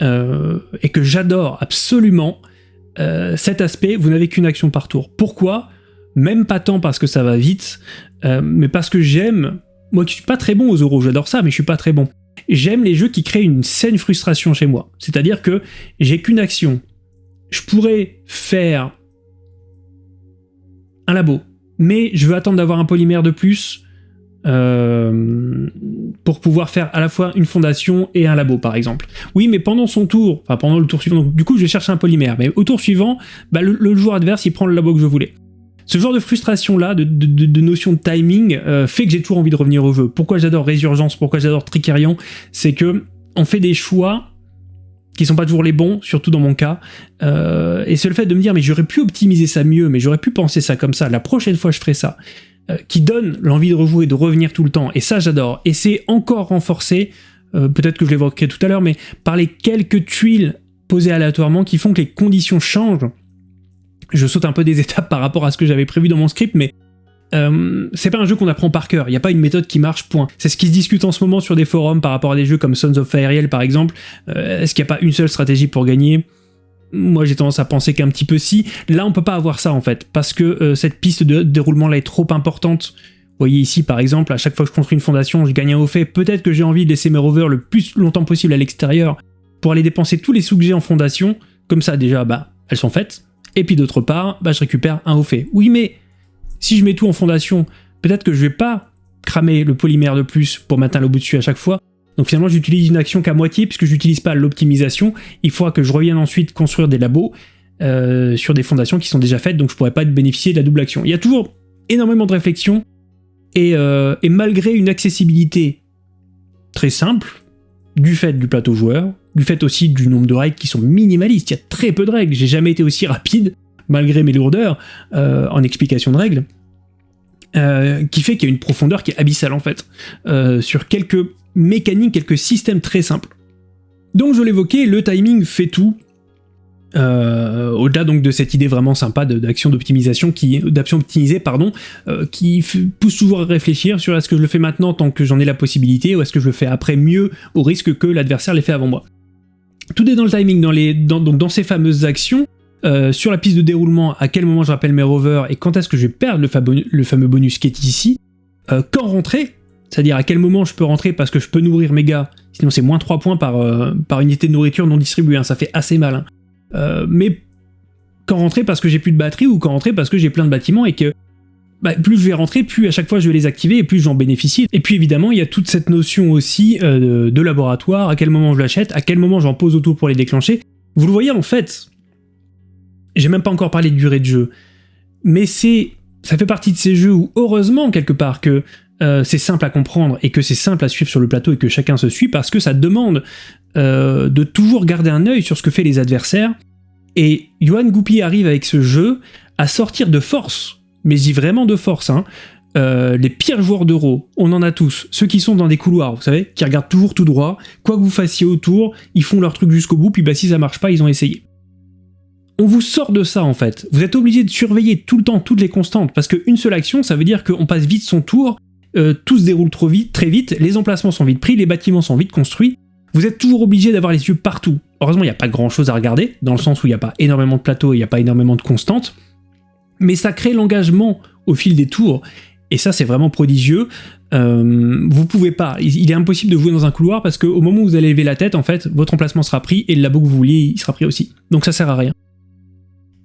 euh, et que j'adore absolument euh, cet aspect, vous n'avez qu'une action par tour. Pourquoi? Même pas tant parce que ça va vite, euh, mais parce que j'aime, moi qui suis pas très bon aux euros, j'adore ça, mais je suis pas très bon. J'aime les jeux qui créent une saine frustration chez moi. C'est-à-dire que j'ai qu'une action. Je pourrais faire un labo, mais je veux attendre d'avoir un polymère de plus, euh, pour pouvoir faire à la fois une fondation et un labo par exemple. Oui mais pendant son tour, enfin pendant le tour suivant, donc, du coup je vais chercher un polymère, mais au tour suivant, bah, le, joueur adverse il prend le labo que je voulais. Ce genre de frustration là, de, de, notion de timing, euh, fait que j'ai toujours envie de revenir au jeu. Pourquoi j'adore Résurgence, pourquoi j'adore Tricarion, c'est que on fait des choix qui sont pas toujours les bons, surtout dans mon cas. Euh, et c'est le fait de me dire mais j'aurais pu optimiser ça mieux, mais j'aurais pu penser ça comme ça, la prochaine fois je ferai ça. Euh, qui donne l'envie de rejouer, de revenir tout le temps, et ça j'adore. Et c'est encore renforcé, euh, peut-être que je l'évoquerai tout à l'heure, mais par les quelques tuiles posées aléatoirement qui font que les conditions changent. Je saute un peu des étapes par rapport à ce que j'avais prévu dans mon script, mais euh, c'est pas un jeu qu'on apprend par cœur, il n'y a pas une méthode qui marche, point. C'est ce qui se discute en ce moment sur des forums par rapport à des jeux comme Sons of Fire par exemple. Est-ce qu'il n'y a pas une seule stratégie pour gagner? Moi j'ai tendance à penser qu'un petit peu si. Là on peut pas avoir ça en fait, parce que euh, cette piste de déroulement là est trop importante. Vous voyez ici par exemple, à chaque fois que je construis une fondation, je gagne un haut fait. Peut-être que j'ai envie de laisser mes rovers le plus longtemps possible à l'extérieur pour aller dépenser tous les sous que j'ai en fondation. Comme ça déjà, bah elles sont faites. Et puis d'autre part, bah je récupère un haut fait. Oui mais si je mets tout en fondation, peut-être que je vais pas cramer le polymère de plus pour mettre un lobo dessus à chaque fois, donc finalement, j'utilise une action qu'à moitié, puisque j'utilise pas l'optimisation. Il faudra que je revienne ensuite construire des labos euh, sur des fondations qui sont déjà faites, donc je pourrais pas bénéficier de la double action. Il y a toujours énormément de réflexion, et, euh, et malgré une accessibilité très simple, du fait du plateau joueur, du fait aussi du nombre de règles qui sont minimalistes, il y a très peu de règles, j'ai jamais été aussi rapide, malgré mes lourdeurs, euh, en explication de règles, qui fait qu'il y a une profondeur qui est abyssale en fait, sur quelques mécanique, quelques systèmes très simples. Donc je l'évoquais, le timing fait tout. Euh, au-delà donc de cette idée vraiment sympa d'action d'optimisation d'action optimisée pardon euh, qui pousse toujours à réfléchir sur est-ce que je le fais maintenant tant que j'en ai la possibilité ou est-ce que je le fais après mieux au risque que l'adversaire l'ait fait avant moi. Tout est dans le timing, dans, ces fameuses actions, euh, sur la piste de déroulement, à quel moment je rappelle mes rovers et quand est-ce que je vais perdre le fameux bonus qui est ici, quand rentrer, c'est-à-dire à quel moment je peux rentrer parce que je peux nourrir mes gars, sinon c'est moins 3 points par, euh, par unité de nourriture non distribuée, hein, ça fait assez mal. Hein. Euh, mais quand rentrer parce que j'ai plus de batterie ou quand rentrer parce que j'ai plein de bâtiments et que bah, plus je vais rentrer, plus à chaque fois je vais les activer et plus j'en bénéficie. Et puis évidemment, il y a toute cette notion aussi euh, de laboratoire, à quel moment je l'achète, à quel moment j'en pose autour pour les déclencher. Vous le voyez en fait, j'ai même pas encore parlé de durée de jeu, mais c'est ça fait partie de ces jeux où heureusement quelque part que euh, c'est simple à comprendre et que c'est simple à suivre sur le plateau et que chacun se suit parce que ça demande euh, de toujours garder un œil sur ce que fait les adversaires. Et Johan Goupy arrive avec ce jeu à sortir de force mais j'y vraiment de force. Hein. Euh, les pires joueurs d'euro, on en a tous. Ceux qui sont dans des couloirs, vous savez, qui regardent toujours tout droit, quoi que vous fassiez autour, ils font leur truc jusqu'au bout, puis bah si ça marche pas, ils ont essayé. On vous sort de ça en fait. Vous êtes obligé de surveiller tout le temps toutes les constantes, parce qu'une seule action, ça veut dire qu'on passe vite son tour, euh, tout se déroule trop vite, très vite, les emplacements sont vite pris, les bâtiments sont vite construits. Vous êtes toujours obligé d'avoir les yeux partout. Heureusement, il n'y a pas grand chose à regarder, dans le sens où il n'y a pas énormément de plateaux et il n'y a pas énormément de constantes mais ça crée l'engagement au fil des tours, et ça c'est vraiment prodigieux. Euh, vous pouvez pas, il est impossible de jouer dans un couloir parce qu'au moment où vous allez lever la tête, en fait, votre emplacement sera pris et le labo que vous vouliez, il sera pris aussi. Donc ça sert à rien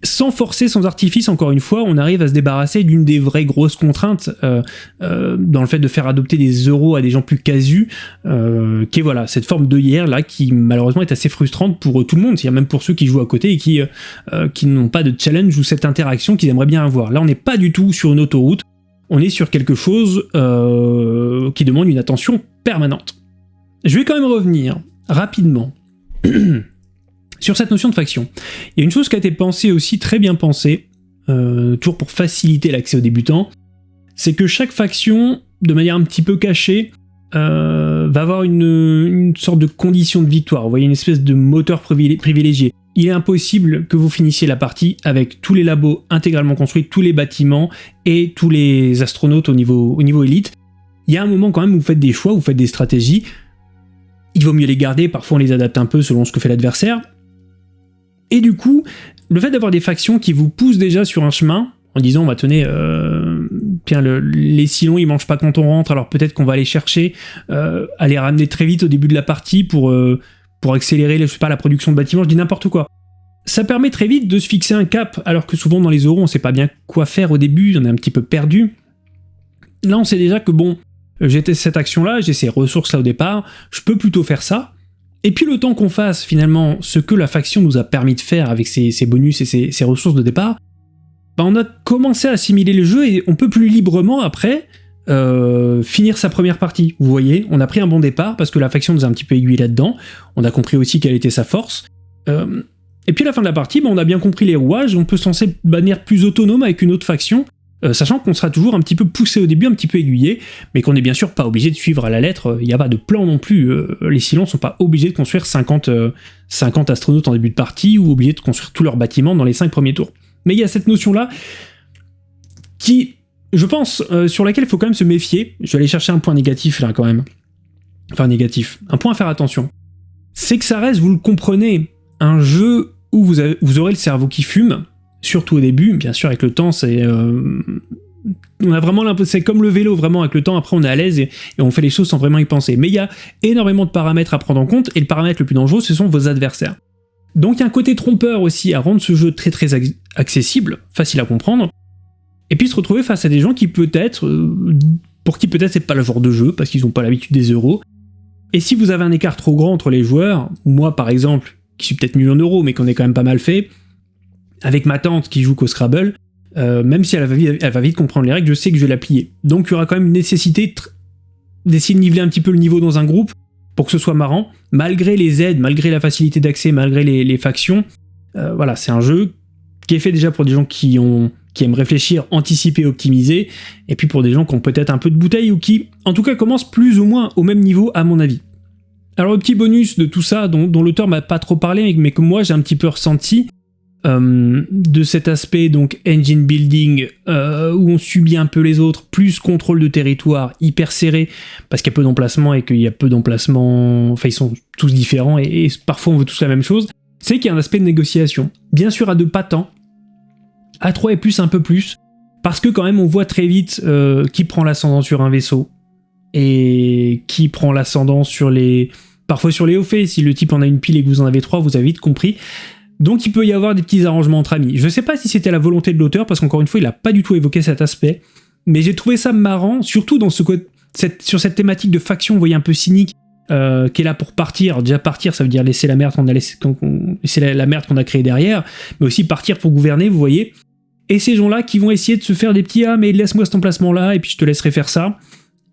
sans forcer, sans artifice, encore une fois, on arrive à se débarrasser d'une des vraies grosses contraintes euh, euh, dans le fait de faire adopter des euros à des gens plus casus, euh, qui est voilà cette forme hier là qui malheureusement est assez frustrante pour tout le monde, c'est-à-dire même pour ceux qui jouent à côté et qui qui n'ont pas de challenge ou cette interaction qu'ils aimeraient bien avoir. Là, on n'est pas du tout sur une autoroute, on est sur quelque chose qui demande une attention permanente. Je vais quand même revenir rapidement. Sur cette notion de faction, il y a une chose qui a été pensée aussi, très bien pensée, euh, toujours pour faciliter l'accès aux débutants, c'est que chaque faction, de manière un petit peu cachée, euh, va avoir une, sorte de condition de victoire, vous voyez, une espèce de moteur privilégié. Il est impossible que vous finissiez la partie avec tous les labos intégralement construits, tous les bâtiments et tous les astronautes au niveau, au niveau élite. Il y a un moment quand même où vous faites des choix, vous faites des stratégies, il vaut mieux les garder, parfois on les adapte un peu selon ce que fait l'adversaire, et du coup, le fait d'avoir des factions qui vous poussent déjà sur un chemin, en disant, bah tenez, euh, les silons ils mangent pas quand on rentre, alors peut-être qu'on va aller chercher, euh, à les ramener très vite au début de la partie pour, euh, pour accélérer, je sais pas, la production de bâtiments, je dis n'importe quoi. Ça permet très vite de se fixer un cap, alors que souvent dans les euros on sait pas bien quoi faire au début, on est un petit peu perdu. Là on sait déjà que bon, j'ai cette action là, j'ai ces ressources là au départ, je peux plutôt faire ça, et puis le temps qu'on fasse finalement ce que la faction nous a permis de faire avec ses, bonus et ses, ressources de départ, bah on a commencé à assimiler le jeu et on peut plus librement après euh, finir sa première partie. Vous voyez, on a pris un bon départ parce que la faction nous a un petit peu aiguillé là-dedans, on a compris aussi quelle était sa force. Euh, et puis à la fin de la partie, bah, on a bien compris les rouages, on peut s'en de manière plus autonome avec une autre faction, euh, sachant qu'on sera toujours un petit peu poussé au début, un petit peu aiguillé, mais qu'on n'est bien sûr pas obligé de suivre à la lettre, il n'y a pas de plan non plus, euh, les Silons sont pas obligés de construire 50, 50 euh, astronautes en début de partie, ou obligés de construire tous leurs bâtiments dans les 5 premiers tours. Mais il y a cette notion-là qui, je pense, sur laquelle il faut quand même se méfier, je vais aller chercher un point négatif là quand même, enfin négatif, un point à faire attention, c'est que ça reste, vous le comprenez, un jeu où vous aurez le cerveau qui fume, surtout au début, bien sûr avec le temps c'est... Euh, on a vraiment c'est comme le vélo, vraiment avec le temps, après on est à l'aise et, on fait les choses sans vraiment y penser. Mais il y a énormément de paramètres à prendre en compte, et le paramètre le plus dangereux, ce sont vos adversaires. Donc il y a un côté trompeur aussi à rendre ce jeu très très accessible, facile à comprendre, et puis se retrouver face à des gens qui peut-être, euh, pour qui peut-être c'est pas le genre de jeu, parce qu'ils n'ont pas l'habitude des euros, et si vous avez un écart trop grand entre les joueurs, moi par exemple, qui suis peut-être million d'euros, mais qu'on est quand même pas mal fait, avec ma tante qui joue qu'au Scrabble, euh, même si elle va, vite, comprendre les règles, je sais que je vais la plier. Donc il y aura quand même une nécessité d'essayer de niveler un petit peu le niveau dans un groupe pour que ce soit marrant, malgré les aides, malgré la facilité d'accès, malgré les, factions. Euh, voilà, c'est un jeu qui est fait déjà pour des gens qui, ont, qui aiment réfléchir, anticiper, optimiser, et puis pour des gens qui ont peut-être un peu de bouteille ou qui, en tout cas, commencent plus ou moins au même niveau à mon avis. Alors le petit bonus de tout ça, dont l'auteur m'a pas trop parlé, mais que moi j'ai un petit peu ressenti, euh, de cet aspect donc engine building euh, où on subit un peu les autres, plus contrôle de territoire hyper serré parce qu'il y a peu d'emplacements et qu'il y a peu d'emplacements, enfin ils sont tous différents et, parfois on veut tous la même chose, c'est qu'il y a un aspect de négociation. Bien sûr à deux pas tant, à trois et plus un peu plus, parce que quand même on voit très vite euh, qui prend l'ascendant sur un vaisseau et qui prend l'ascendant sur les... parfois sur les hauts faits, si le type en a une pile et que vous en avez trois, vous avez vite compris. Donc il peut y avoir des petits arrangements entre amis. Je sais pas si c'était la volonté de l'auteur, parce qu'encore une fois, il a pas du tout évoqué cet aspect, mais j'ai trouvé ça marrant, surtout sur cette thématique de faction, vous voyez, un peu cynique, euh, qui est là pour partir. déjà partir, ça veut dire laisser la merde qu'on a laisser la, merde qu'on a créée derrière, mais aussi partir pour gouverner, vous voyez. Et ces gens-là qui vont essayer de se faire des petits ah mais laisse-moi cet emplacement-là et puis je te laisserai faire ça.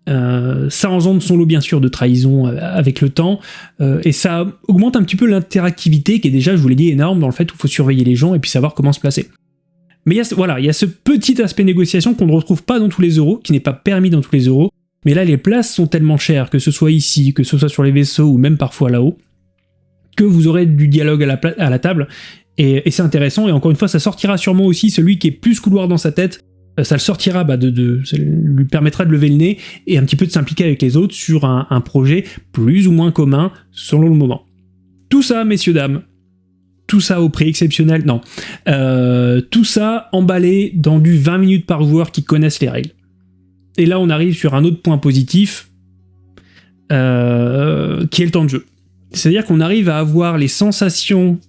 Euh, ça engendre son lot bien sûr de trahison euh, avec le temps. Euh, et ça augmente un petit peu l'interactivité qui est déjà, je vous l'ai dit, énorme dans le fait où il faut surveiller les gens et puis savoir comment se placer. Mais y a, voilà, il y a ce petit aspect négociation qu'on ne retrouve pas dans tous les euros, qui n'est pas permis dans tous les euros, mais là les places sont tellement chères, que ce soit ici, que ce soit sur les vaisseaux ou même parfois là-haut, que vous aurez du dialogue à la, à la table, et, et c'est intéressant, et encore une fois ça sortira sûrement aussi celui qui est plus couloir dans sa tête, ça le sortira, bah, de, ça lui permettra de lever le nez et un petit peu de s'impliquer avec les autres sur un, projet plus ou moins commun selon le moment. Tout ça, messieurs, dames, tout ça au prix exceptionnel, non. Euh, tout ça emballé dans du 20 minutes par joueur qui connaissent les règles. Et là, on arrive sur un autre point positif, euh, qui est le temps de jeu. C'est-à-dire qu'on arrive à avoir les sensations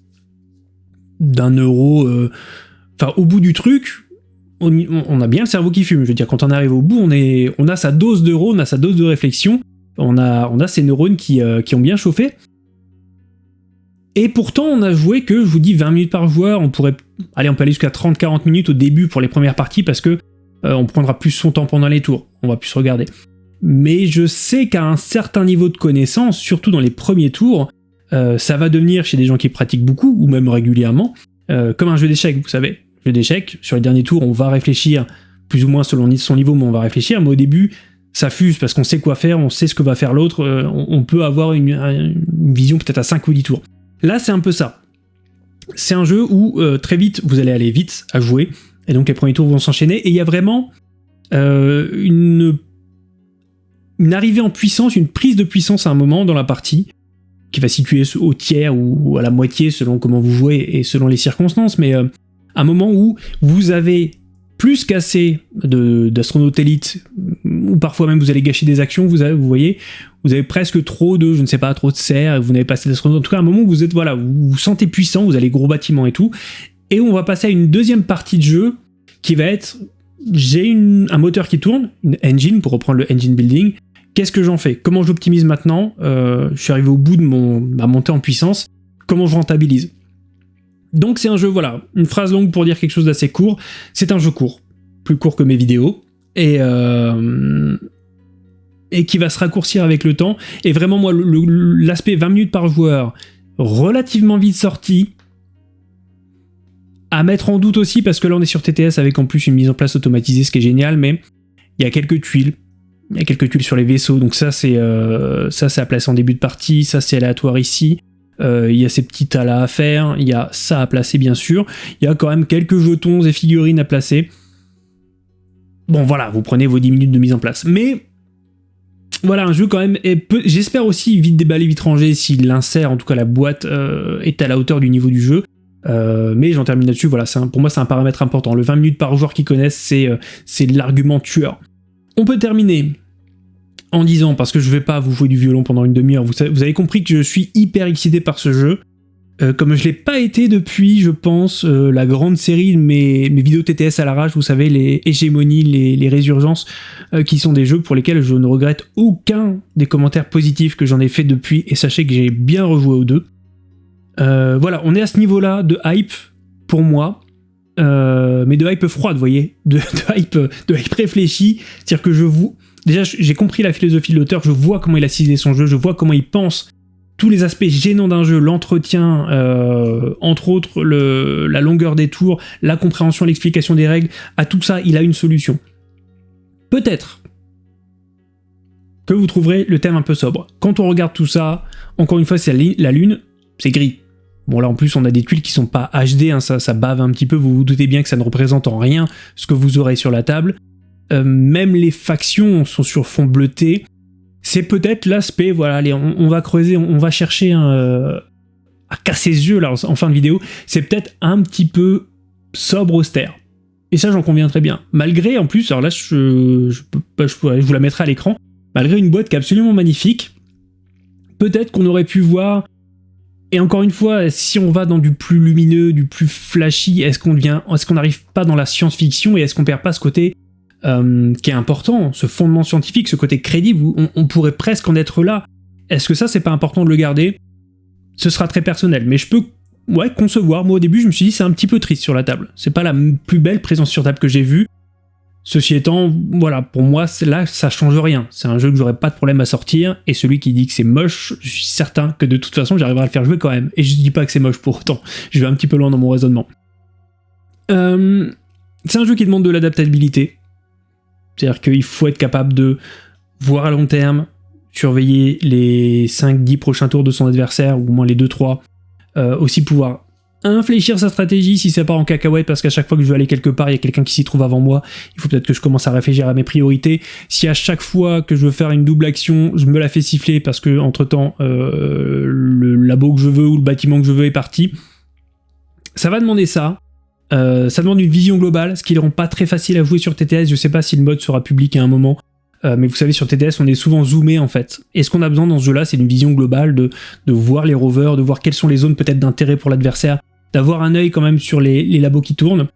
d'un euro... Enfin, au bout du truc, on, a bien le cerveau qui fume. Je veux dire, quand on arrive au bout, on, a sa dose d'euro, on a sa dose de réflexion, on a, on neurones qui, euh, qui ont bien chauffé. Et pourtant, on a joué que, je vous dis, 20 minutes par joueur, on pourrait... Allez, on peut aller jusqu'à 30-40 minutes au début pour les premières parties, parce que euh, on prendra plus son temps pendant les tours, on va plus regarder. Mais je sais qu'à un certain niveau de connaissance, surtout dans les premiers tours, euh, ça va devenir, chez des gens qui pratiquent beaucoup, ou même régulièrement, comme un jeu d'échecs, vous savez d'échecs. Sur les derniers tours, on va réfléchir, plus ou moins selon son niveau, mais on va réfléchir. Mais au début, ça fuse parce qu'on sait quoi faire, on sait ce que va faire l'autre, euh, on, peut avoir une, vision peut-être à 5 ou 10 tours. Là, c'est un peu ça. C'est un jeu où euh, très vite, vous allez aller vite à jouer, et donc les premiers tours vont s'enchaîner, et il y a vraiment euh, une, une arrivée en puissance, une prise de puissance à un moment dans la partie, qui va situer au tiers ou à la moitié selon comment vous jouez et selon les circonstances, mais un moment où vous avez plus qu'assez d'astronautes élites, ou parfois même vous allez gâcher des actions, vous, avez, vous voyez, vous avez presque trop de, je ne sais pas, trop de serres, vous n'avez pas assez d'astronautes, en tout cas un moment où vous êtes, voilà, vous vous sentez puissant, vous avez gros bâtiments et tout, et on va passer à une deuxième partie de jeu qui va être, j'ai un moteur qui tourne, une engine, pour reprendre le engine building, qu'est-ce que j'en fais? Comment j'optimise maintenant? Euh, Je suis arrivé au bout de mon, ma montée en puissance, comment je rentabilise? Donc c'est un jeu, voilà, une phrase longue pour dire quelque chose d'assez court. C'est un jeu court, plus court que mes vidéos, et, euh, et qui va se raccourcir avec le temps. Et vraiment, moi, l'aspect 20 minutes par joueur, relativement vite sorti, à mettre en doute aussi, parce que là on est sur TTS avec en plus une mise en place automatisée, ce qui est génial, mais il y a quelques tuiles. Il y a quelques tuiles sur les vaisseaux, donc ça c'est euh, ça c'est à placer en début de partie, ça c'est aléatoire ici. Euh, il y a ces petits tas-là à faire, il y a ça à placer bien sûr, il y a quand même quelques jetons et figurines à placer. Bon voilà, vous prenez vos 10 minutes de mise en place. Mais voilà, un jeu quand même, j'espère aussi vite déballé, vite rangé, s'il l'insère, en tout cas la boîte euh, est à la hauteur du niveau du jeu. Euh, mais j'en termine là-dessus, voilà, pour moi c'est un paramètre important. Le 20 minutes par joueur qui connaissent, c'est l'argument tueur. On peut terminer en disant, parce que je vais pas vous jouer du violon pendant une demi-heure, vous, avez compris que je suis hyper excité par ce jeu, euh, comme je l'ai pas été depuis, je pense, euh, la grande série de mes, mes, vidéos TTS à l'arrache, vous savez, les hégémonies, les, les résurgences, euh, qui sont des jeux pour lesquels je ne regrette aucun des commentaires positifs que j'en ai fait depuis, et sachez que j'ai bien rejoué aux deux. voilà, on est à ce niveau-là de hype, pour moi, mais de hype froide, vous voyez, de, de hype, de hype réfléchi, c'est-à-dire que je vous déjà j'ai compris la philosophie de l'auteur, je vois comment il a ciselé son jeu, je vois comment il pense tous les aspects gênants d'un jeu, l'entretien, euh, entre autres la longueur des tours, la compréhension, l'explication des règles, à tout ça, il a une solution. Peut-être que vous trouverez le thème un peu sobre. Quand on regarde tout ça, encore une fois, c'est la lune, c'est gris. Bon là en plus on a des tuiles qui sont pas HD, hein, ça, ça bave un petit peu, vous vous doutez bien que ça ne représente en rien ce que vous aurez sur la table. Euh, même les factions sont sur fond bleuté. C'est peut-être l'aspect, voilà, on, va creuser, on, va chercher euh, à casser les yeux là en, fin de vidéo, c'est peut-être un petit peu sobre austère. Et ça j'en conviens très bien. Malgré en plus, alors là je, je, je vous la mettrai à l'écran, malgré une boîte qui est absolument magnifique, peut-être qu'on aurait pu voir Et encore une fois, si on va dans du plus lumineux, du plus flashy, est-ce qu'on devient, est-ce qu'on n'arrive pas dans la science-fiction et est-ce qu'on perd pas ce côté euh, qui est important, ce fondement scientifique, ce côté crédible, on, pourrait presque en être là. Est-ce que ça, c'est pas important de le garder? Ce sera très personnel, mais je peux concevoir. Moi, au début, je me suis dit, c'est un petit peu triste sur la table. C'est pas la plus belle présence sur table que j'ai vue. Ceci étant, voilà, pour moi, là, ça change rien. C'est un jeu que j'aurais pas de problème à sortir, et celui qui dit que c'est moche, je suis certain que de toute façon, j'arriverai à le faire jouer quand même. Et je dis pas que c'est moche pour autant. Je vais un petit peu loin dans mon raisonnement. Euh, c'est un jeu qui demande de l'adaptabilité. C'est-à-dire qu'il faut être capable de voir à long terme, surveiller les 5-10 prochains tours de son adversaire, ou au moins les 2-3, euh, aussi pouvoir infléchir sa stratégie si c'est pas en cacahuète parce qu'à chaque fois que je veux aller quelque part il y a quelqu'un qui s'y trouve avant moi il faut peut-être que je commence à réfléchir à mes priorités. Si à chaque fois que je veux faire une double action je me la fais siffler parce que entre temps euh, le labo que je veux ou le bâtiment que je veux est parti ça va demander ça euh, ça demande une vision globale ce qui ne rend pas très facile à jouer sur TTS je sais pas si le mode sera public à un moment euh, mais vous savez, sur TTS, on est souvent zoomé en fait. Et ce qu'on a besoin dans ce jeu-là, c'est une vision globale de, de voir les rovers, de voir quelles sont les zones peut-être d'intérêt pour l'adversaire, d'avoir un œil quand même sur les, labos qui tournent.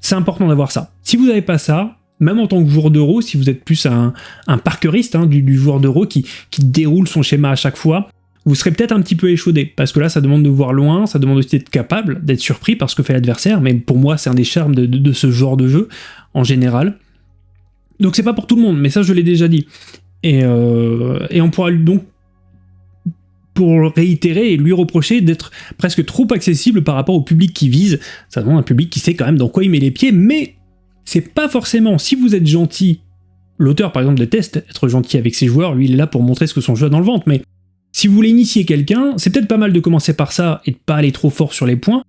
C'est important d'avoir ça. Si vous n'avez pas ça, même en tant que joueur d'euro, si vous êtes plus un, un parkeriste hein, du, joueur d'euro qui, qui déroule son schéma à chaque fois, vous serez peut-être un petit peu échaudé, parce que là, ça demande de voir loin, ça demande aussi d'être capable, d'être surpris par ce que fait l'adversaire, mais pour moi, c'est un des charmes de, ce genre de jeu, en général. Donc c'est pas pour tout le monde, mais ça, je l'ai déjà dit. Et, euh, et on pourra donc pour réitérer et lui reprocher d'être presque trop accessible par rapport au public qui vise. Ça demande un public qui sait quand même dans quoi il met les pieds, mais c'est pas forcément, si vous êtes gentil, l'auteur par exemple déteste être gentil avec ses joueurs, lui il est là pour montrer ce que son jeu a dans le ventre, mais si vous voulez initier quelqu'un, c'est peut-être pas mal de commencer par ça et de pas aller trop fort sur les points,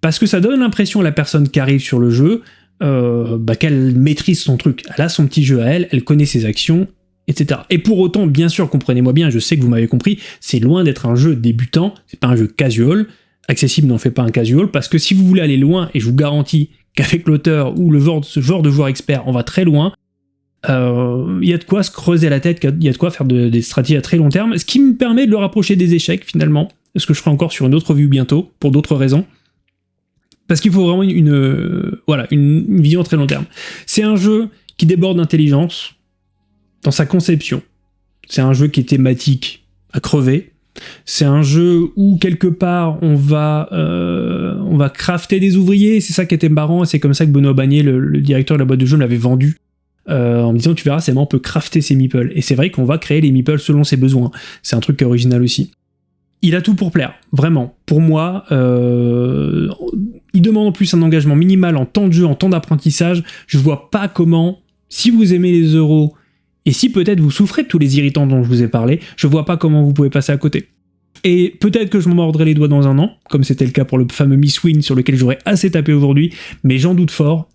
parce que ça donne l'impression à la personne qui arrive sur le jeu euh, bah, qu'elle maîtrise son truc. Elle a son petit jeu à elle, elle connaît ses actions, etc. Et pour autant, bien sûr, comprenez-moi bien, je sais que vous m'avez compris, c'est loin d'être un jeu débutant, c'est pas un jeu casual, accessible n'en fait pas un casual, parce que si vous voulez aller loin, et je vous garantis qu'avec l'auteur ou le genre, de joueur expert, on va très loin, il euh, y a de quoi se creuser la tête, il y a de quoi faire des stratégies à très long terme, ce qui me permet de le rapprocher des échecs finalement, ce que je ferai encore sur une autre vue bientôt, pour d'autres raisons? Parce qu'il faut vraiment une, euh, voilà, une vision à très long terme. C'est un jeu qui déborde d'intelligence, dans sa conception. C'est un jeu qui est thématique à crever. C'est un jeu où quelque part on va euh, on va crafter des ouvriers. C'est ça qui était marrant. C'est comme ça que Benoît Bagné, le, directeur de la boîte de jeu, l'avait vendu. Euh, en me disant tu verras c'est on peut crafter ses meeples. Et c'est vrai qu'on va créer les meeples selon ses besoins. C'est un truc original aussi. Il a tout pour plaire vraiment. Pour moi euh, il demande en plus un engagement minimal en temps de jeu en temps d'apprentissage. Je vois pas comment si vous aimez les euros et si peut-être vous souffrez de tous les irritants dont je vous ai parlé, je vois pas comment vous pouvez passer à côté. Et peut-être que je m'en mordrai les doigts dans un an, comme c'était le cas pour le fameux Miss Win sur lequel j'aurais assez tapé aujourd'hui, mais j'en doute fort.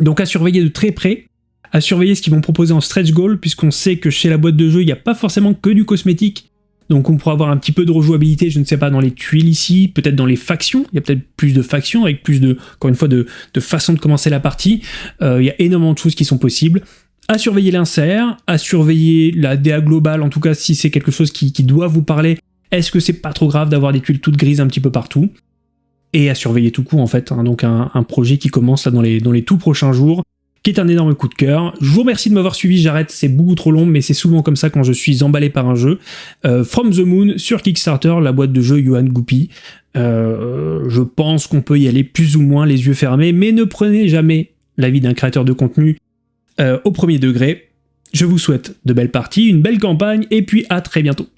Donc à surveiller de très près, à surveiller ce qu'ils vont proposer en stretch goal, puisqu'on sait que chez la boîte de jeu, il n'y a pas forcément que du cosmétique, donc on pourra avoir un petit peu de rejouabilité, je ne sais pas, dans les tuiles ici, peut-être dans les factions, il y a peut-être plus de factions, avec plus de, encore une fois, de, de façon de commencer la partie, euh, il y a énormément de choses qui sont possibles. À surveiller l'insert, à surveiller la DA globale, en tout cas si c'est quelque chose qui, doit vous parler, est-ce que c'est pas trop grave d'avoir des tuiles toutes grises un petit peu partout? Et à surveiller tout coup en fait, hein. donc un, projet qui commence là dans les tout prochains jours, qui est un énorme coup de cœur. Je vous remercie de m'avoir suivi, j'arrête, c'est beaucoup trop long, mais c'est souvent comme ça quand je suis emballé par un jeu. Euh, From the Moon sur Kickstarter, la boîte de jeu Johan Goupy. Euh, je pense qu'on peut y aller plus ou moins les yeux fermés, mais ne prenez jamais l'avis d'un créateur de contenu euh, au premier degré. Je vous souhaite de belles parties, une belle campagne, et puis à très bientôt.